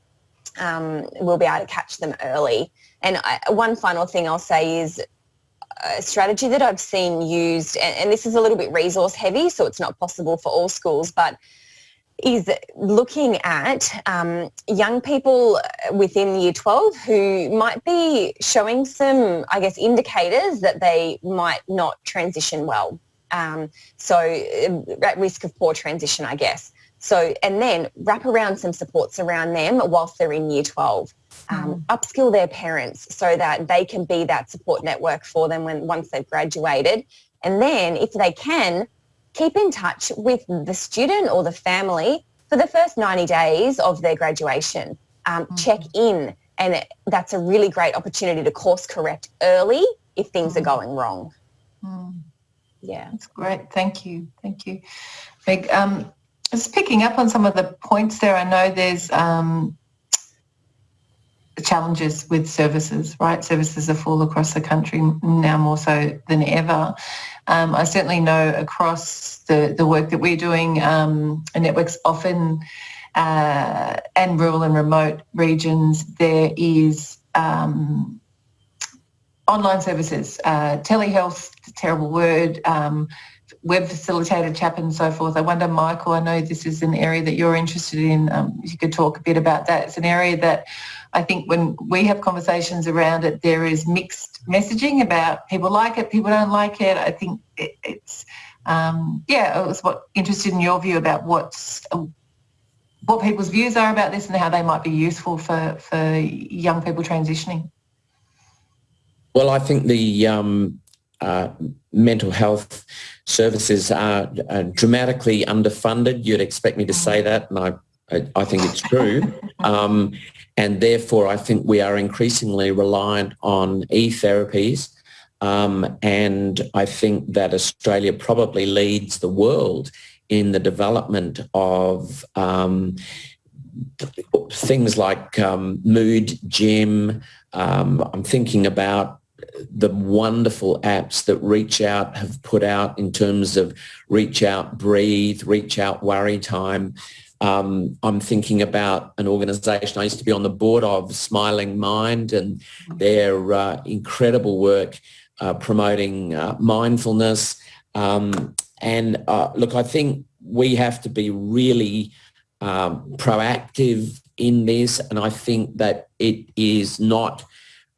um, we'll be able to catch them early. And I, one final thing I'll say is a strategy that I've seen used, and, and, this is a little bit resource heavy, so it's not possible for all schools, but is looking at um, young people within year 12 who might be showing some, I guess, indicators that they might not transition well. Um, so uh, at risk of poor transition, I guess. So, and then wrap around some supports around them whilst they're in year 12 um, mm. upskill their parents so that they can be that support network for them when once they've graduated. And then if they can, keep in touch with the student or the family for the first 90 days of their graduation. Um, mm. Check in and that's a really great opportunity to course correct early if things mm. are going wrong. Mm. Yeah. That's great. Thank you. Thank you. Meg, um, just picking up on some of the points there, I know there's um, challenges with services, right? Services are full across the country now more so than ever. Um, I certainly know across the, the work that we're doing, um, networks often uh, and rural and remote regions, there is um, online services, uh, telehealth, terrible word, um, web facilitated chat and so forth. I wonder, Michael, I know this is an area that you're interested in. Um, you could talk a bit about that. It's an area that I think when we have conversations around it, there is mixed messaging about people like it, people don't like it. I think it, it's, um, yeah, I was what interested in your view about what's, what people's views are about this and how they might be useful for, for young people transitioning. Well, I think the um, uh, mental health services are, are, dramatically underfunded. You'd expect me to say that, and I, I, I think it's true. Um, and therefore, I think we are increasingly reliant on e-therapies. Um, and I think that Australia probably leads the world in the development of um, things like um, mood gym. Um, I'm thinking about the wonderful apps that ReachOut have put out in terms of ReachOut Breathe, ReachOut Worry Time. Um, I'm thinking about an organisation I used to be on the board of, Smiling Mind, and their uh, incredible work uh, promoting uh, mindfulness. Um, and uh, look, I think we have to be really um, proactive in this, and I think that it is not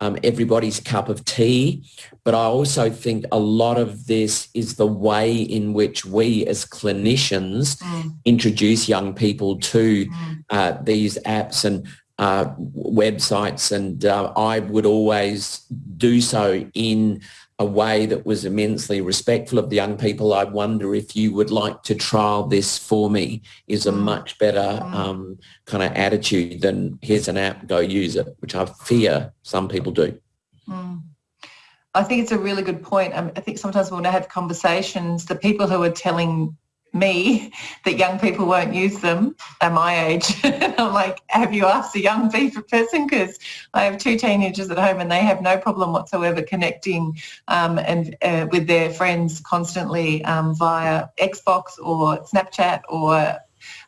um, everybody's cup of tea. But I also think a lot of this is the way in which we as clinicians mm. introduce young people to mm. uh, these apps and uh, websites. And uh, I would always do so in a way that was immensely respectful of the young people. I wonder if you would like to trial this for me is a mm. much better mm. um, kind of attitude than here's an app, go use it, which I fear some people do. Mm. I think it's a really good point. Um, I think sometimes when I have conversations, the people who are telling me that young people won't use them at my age. I'm like, have you asked a young person? Because I have two teenagers at home and they have no problem whatsoever connecting um, and uh, with their friends constantly um, via Xbox or Snapchat or,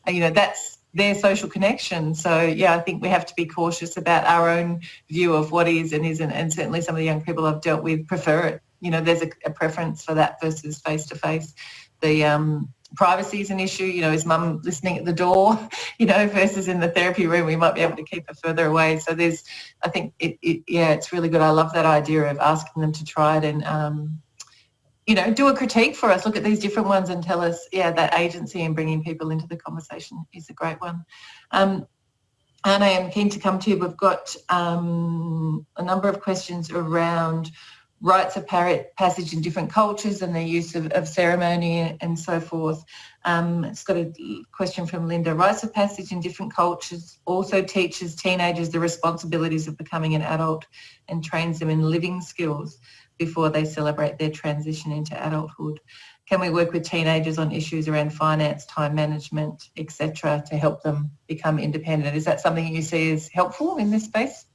you know, that's their social connection. So yeah, I think we have to be cautious about our own view of what is and isn't. And certainly some of the young people I've dealt with prefer it. You know, there's a, a preference for that versus face to face. The um, privacy is an issue. You know, is mum listening at the door? You know, versus in the therapy room, we might be able to keep her further away. So there's, I think, it, it, yeah, it's really good. I love that idea of asking them to try it and, um, you know, do a critique for us. Look at these different ones and tell us, yeah, that agency and bringing people into the conversation is a great one. Um, and I am keen to come to you. We've got um, a number of questions around rites of passage in different cultures and the use of, of ceremony and so forth. Um, it's got a question from Linda. Rites of passage in different cultures also teaches teenagers the responsibilities of becoming an adult and trains them in living skills before they celebrate their transition into adulthood. Can we work with teenagers on issues around finance, time management, etc., to help them become independent? Is that something you see as helpful in this space?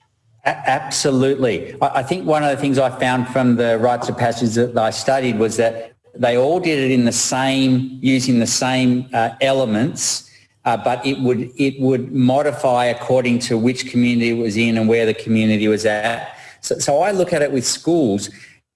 Absolutely. I think one of the things I found from the rites of passage that I studied was that they all did it in the same, using the same uh, elements, uh, but it would, it would modify according to which community it was in and where the community was at. So, so I look at it with schools.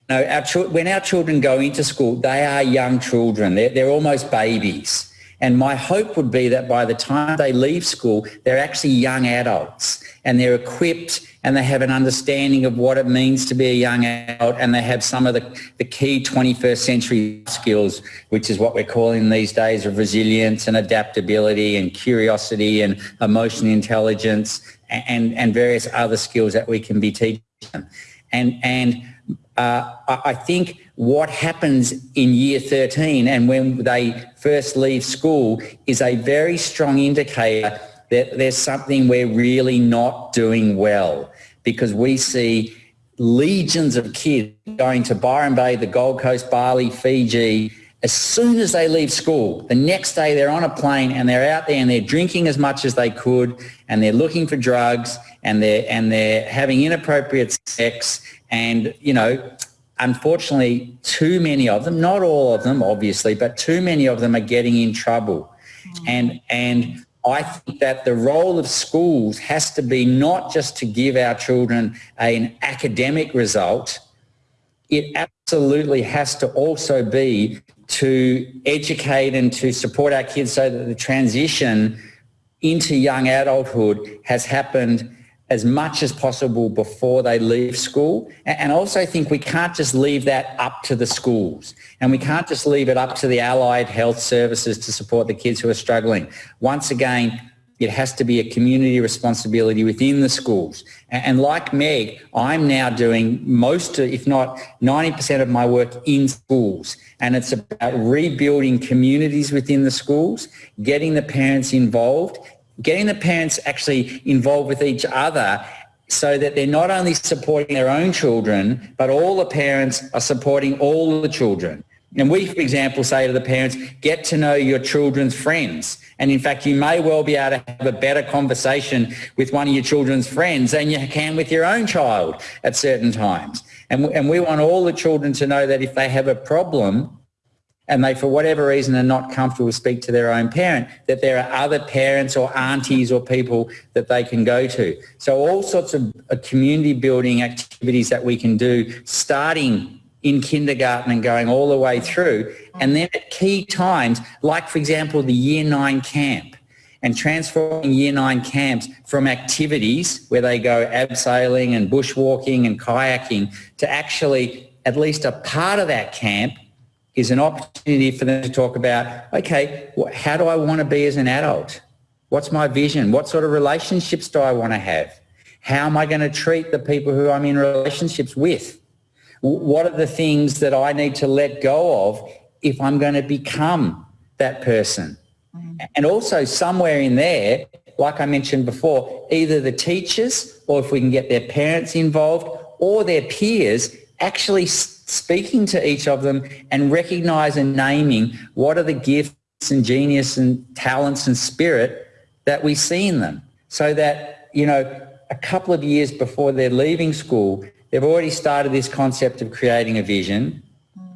You know, our, when our children go into school, they are young children. They're, they're almost babies. And my hope would be that by the time they leave school, they're actually young adults and they're equipped and they have an understanding of what it means to be a young adult and they have some of the, the key 21st century skills, which is what we're calling these days of resilience and adaptability and curiosity and emotional intelligence and, and various other skills that we can be teaching them. And, and uh, I think what happens in year 13 and when they first leave school is a very strong indicator that there's something we're really not doing well because we see legions of kids going to Byron Bay, the Gold Coast, Bali, Fiji, as soon as they leave school, the next day they're on a plane and they're out there and they're drinking as much as they could and they're looking for drugs and they're, and they're having inappropriate sex and, you know, unfortunately too many of them, not all of them obviously, but too many of them are getting in trouble. Mm. And, and I think that the role of schools has to be not just to give our children an academic result, it absolutely has to also be to educate and to support our kids so that the transition into young adulthood has happened as much as possible before they leave school. And also think we can't just leave that up to the schools and we can't just leave it up to the allied health services to support the kids who are struggling. Once again, it has to be a community responsibility within the schools. And like Meg, I'm now doing most, if not 90% of my work in schools. And it's about rebuilding communities within the schools, getting the parents involved, getting the parents actually involved with each other so that they're not only supporting their own children, but all the parents are supporting all the children. And we, for example, say to the parents, get to know your children's friends. And in fact, you may well be able to have a better conversation with one of your children's friends than you can with your own child at certain times. And, and we want all the children to know that if they have a problem, and they, for whatever reason, are not comfortable to speak to their own parent, that there are other parents or aunties or people that they can go to. So all sorts of uh, community building activities that we can do starting in kindergarten and going all the way through. And then at key times, like for example, the year nine camp and transforming year nine camps from activities where they go abseiling and bushwalking and kayaking to actually at least a part of that camp is an opportunity for them to talk about, okay, how do I want to be as an adult? What's my vision? What sort of relationships do I want to have? How am I going to treat the people who I'm in relationships with? What are the things that I need to let go of if I'm going to become that person? Mm-hmm. And also somewhere in there, like I mentioned before, either the teachers or if we can get their parents involved or their peers actually speaking to each of them and recognize and naming what are the gifts and genius and talents and spirit that we see in them so that, you know, a couple of years before they're leaving school, they've already started this concept of creating a vision.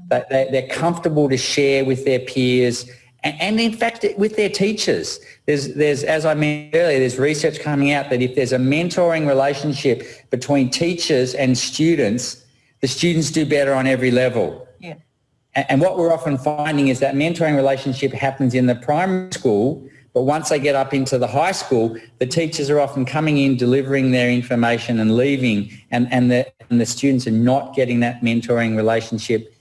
That they're comfortable to share with their peers and in fact with their teachers. There's, there's, as I mentioned earlier, there's research coming out that if there's a mentoring relationship between teachers and students, the students do better on every level. Yeah. And what we're often finding is that mentoring relationship happens in the primary school, but once they get up into the high school, the teachers are often coming in, delivering their information and leaving, and, and, the, and the students are not getting that mentoring relationship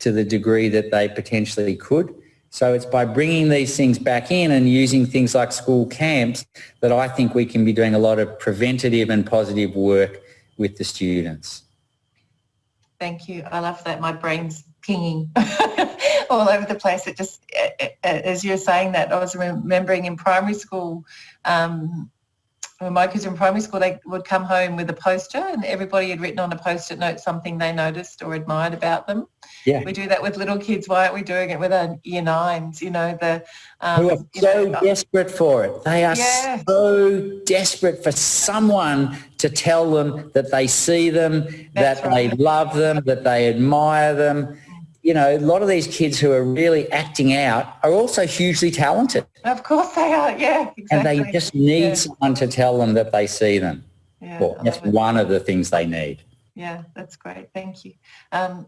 to the degree that they potentially could. So it's by bringing these things back in and using things like school camps that I think we can be doing a lot of preventative and positive work with the students. Thank you. I love that. My brain's pinging all over the place. It just, as you're saying that, I was remembering in primary school, um, when my kids were in primary school, they would come home with a poster and everybody had written on a post-it note something they noticed or admired about them. Yeah. We do that with little kids. Why aren't we doing it with our year nines? You know, the... Um, Who are so know, desperate for it. They are yeah. so desperate for someone to tell them that they see them, That's that right. they love them, that they admire them you know, a lot of these kids who are really acting out are also hugely talented. Of course they are, yeah, exactly. And they just need yeah. someone to tell them that they see them. Yeah, well, that's one of the things they need. Yeah, that's great. Thank you. Um,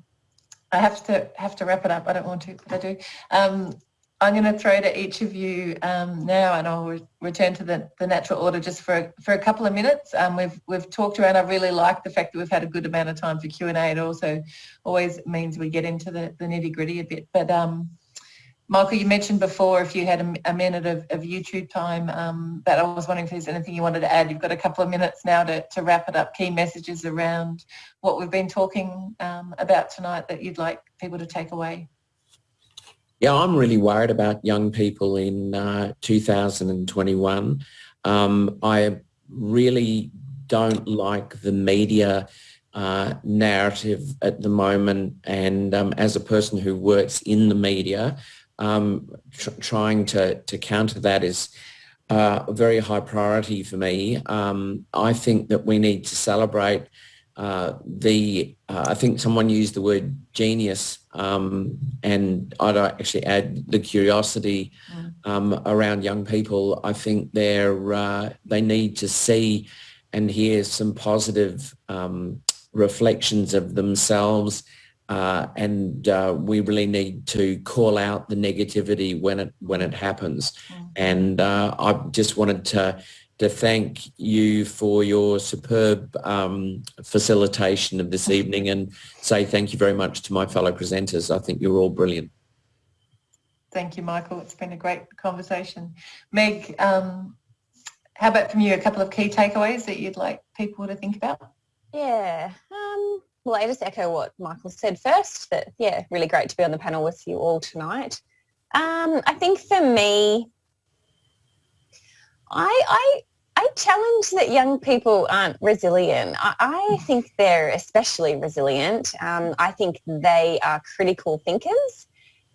I have to have to wrap it up. I don't want to, but I do. Um, I'm going to throw to each of you um, now, and I'll re return to the, the natural order just for a, for a couple of minutes. Um, we've we've talked around. I really like the fact that we've had a good amount of time for Q and A. It also always means we get into the, the nitty gritty a bit. But um, Michael, you mentioned before if you had a, a minute of, of, YouTube time, um, but I was wondering if there's anything you wanted to add. You've got a couple of minutes now to, to wrap it up. Key messages around what we've been talking um, about tonight that you'd like people to take away. Yeah, I'm really worried about young people in uh, 2021. Um, I really don't like the media uh, narrative at the moment and um, as a person who works in the media, um, tr trying to, to counter that is uh, a very high priority for me. Um, I think that we need to celebrate uh, the, uh, I think someone used the word genius um, and I'd actually add the curiosity mm. um, around young people. I think they're, uh, they need to see and hear some positive um, reflections of themselves uh, and uh, we really need to call out the negativity when it when it happens. Mm. And uh, I just wanted to to thank you for your superb um, facilitation of this evening and say thank you very much to my fellow presenters. I think you're all brilliant. Thank you, Michael. It's been a great conversation. Meg, um, how about from you, a couple of key takeaways that you'd like people to think about? Yeah, um, well, I just echo what Michael said first, that, yeah, really great to be on the panel with you all tonight. Um, I think for me, I, I, I challenge that young people aren't resilient. I, I think they're especially resilient. Um, I think they are critical thinkers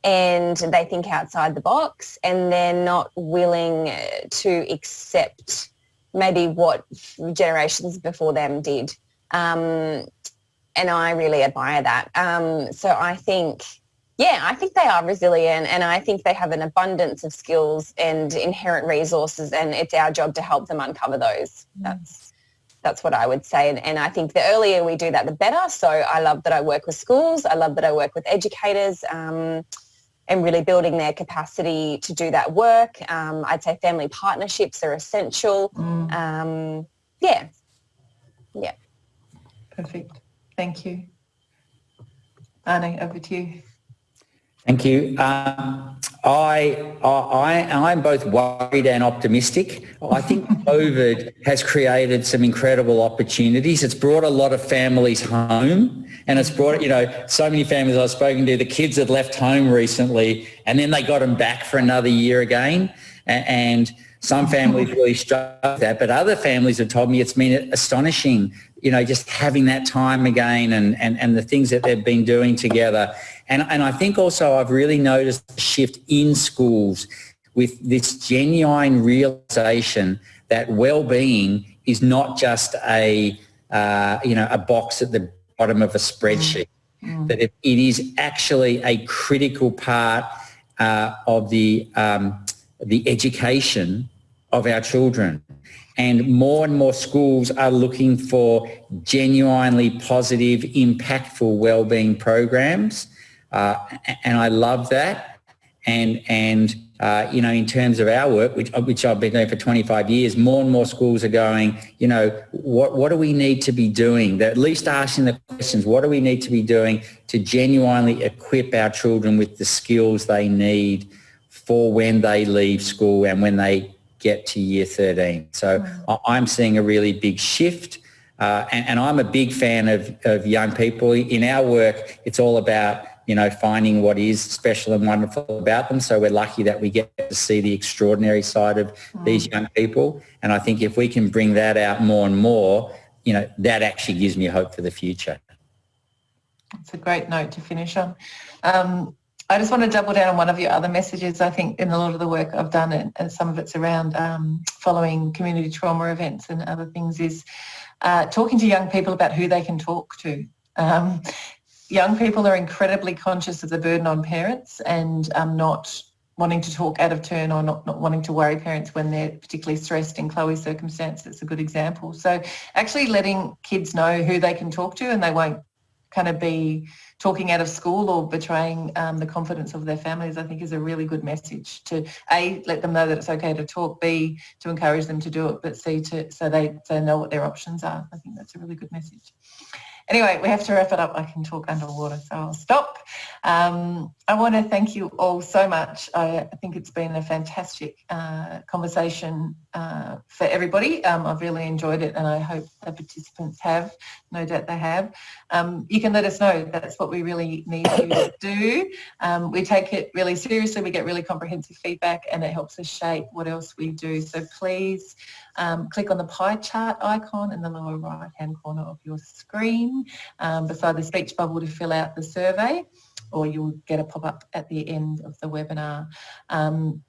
and they think outside the box and they're not willing to accept maybe what generations before them did. Um, and I really admire that. Um, so I think yeah, I think they are resilient and I think they have an abundance of skills and inherent resources and it's our job to help them uncover those. Mm. That's that's what I would say. And, and I think the earlier we do that, the better. So I love that I work with schools. I love that I work with educators um, and really building their capacity to do that work. Um, I'd say family partnerships are essential. Mm. Um, yeah. Yeah. Perfect. Thank you. Annie, over to you. Thank you. Um, I, I, I'm both worried and optimistic. I think COVID has created some incredible opportunities. It's brought a lot of families home and it's brought, you know, so many families I've spoken to, the kids had left home recently and then they got them back for another year again. And some families really struggle with that, but other families have told me it's been astonishing you know, just having that time again and, and, and the things that they've been doing together. And, and I think also I've really noticed a shift in schools with this genuine realization that well-being is not just a, uh, you know, a box at the bottom of a spreadsheet. Mm. That it, it is actually a critical part uh, of the, um, the education of our children. And more and more schools are looking for genuinely positive, impactful wellbeing programs. Uh, and I love that. And, and uh, you know, in terms of our work, which, which I've been doing for 25 years, more and more schools are going, you know, what, what do we need to be doing? They're at least asking the questions, what do we need to be doing to genuinely equip our children with the skills they need for when they leave school and when they get to year 13. So mm. I'm seeing a really big shift. Uh, and, and, I'm a big fan of, of young people. In our work, it's all about you know, finding what is special and wonderful about them. So we're lucky that we get to see the extraordinary side of mm. these young people. And I think if we can bring that out more and more, you know, that actually gives me hope for the future. It's a great note to finish on. Um, I just want to double down on one of your other messages. I think in a lot of the work I've done, and, and some of it's around um, following community trauma events and other things, is uh, talking to young people about who they can talk to. Um, young people are incredibly conscious of the burden on parents and um, not wanting to talk out of turn or not, not wanting to worry parents when they're particularly stressed in Chloe's circumstance. It's a good example. So actually letting kids know who they can talk to and they won't kind of be talking out of school or betraying um, the confidence of their families, I think is a really good message to A, let them know that it's okay to talk, B, to encourage them to do it, but C, to, so they, so know what their options are. I think that's a really good message. Anyway, we have to wrap it up. I can talk underwater, so I'll stop. Um, I want to thank you all so much. I, think it's been a fantastic uh, conversation uh, for everybody. Um, I've really enjoyed it and I hope the participants have. No doubt they have. Um, you can let us know. That's what we really need to do. Um, we take it really seriously. We get really comprehensive feedback and it helps us shape what else we do. So please um, click on the pie chart icon in the lower right hand corner of your screen um, beside the speech bubble to fill out the survey or you'll get a pop-up at the end of the webinar. Um,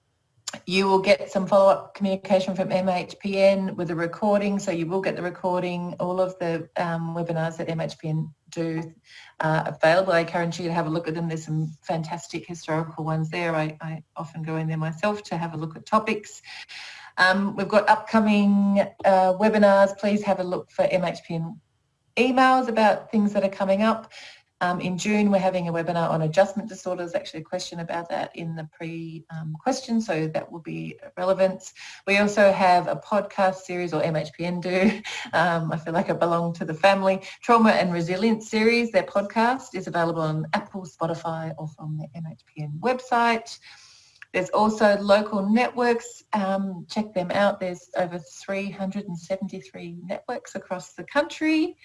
you will get some follow-up communication from MHPN with a recording, so you will get the recording. All of the um, webinars that MHPN do uh, available. I encourage you to have a look at them. There's some fantastic historical ones there. I, I often go in there myself to have a look at topics. Um, we've got upcoming uh, webinars. Please have a look for MHPN emails about things that are coming up. Um, in June, we're having a webinar on adjustment disorders, actually a question about that in the pre-question, um, so that will be relevant. We also have a podcast series, or MHPN do, um, I feel like I belong to the family, Trauma and Resilience series. Their podcast is available on Apple, Spotify, or from the MHPN website. There's also local networks, um, check them out. There's over 373 networks across the country.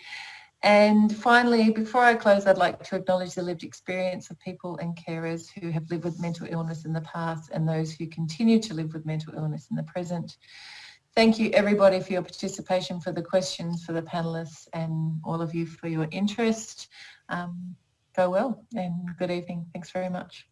And finally, before I close, I'd like to acknowledge the lived experience of people and carers who have lived with mental illness in the past and those who continue to live with mental illness in the present. Thank you everybody for your participation, for the questions, for the panellists and all of you for your interest. Um, go well and good evening. Thanks very much.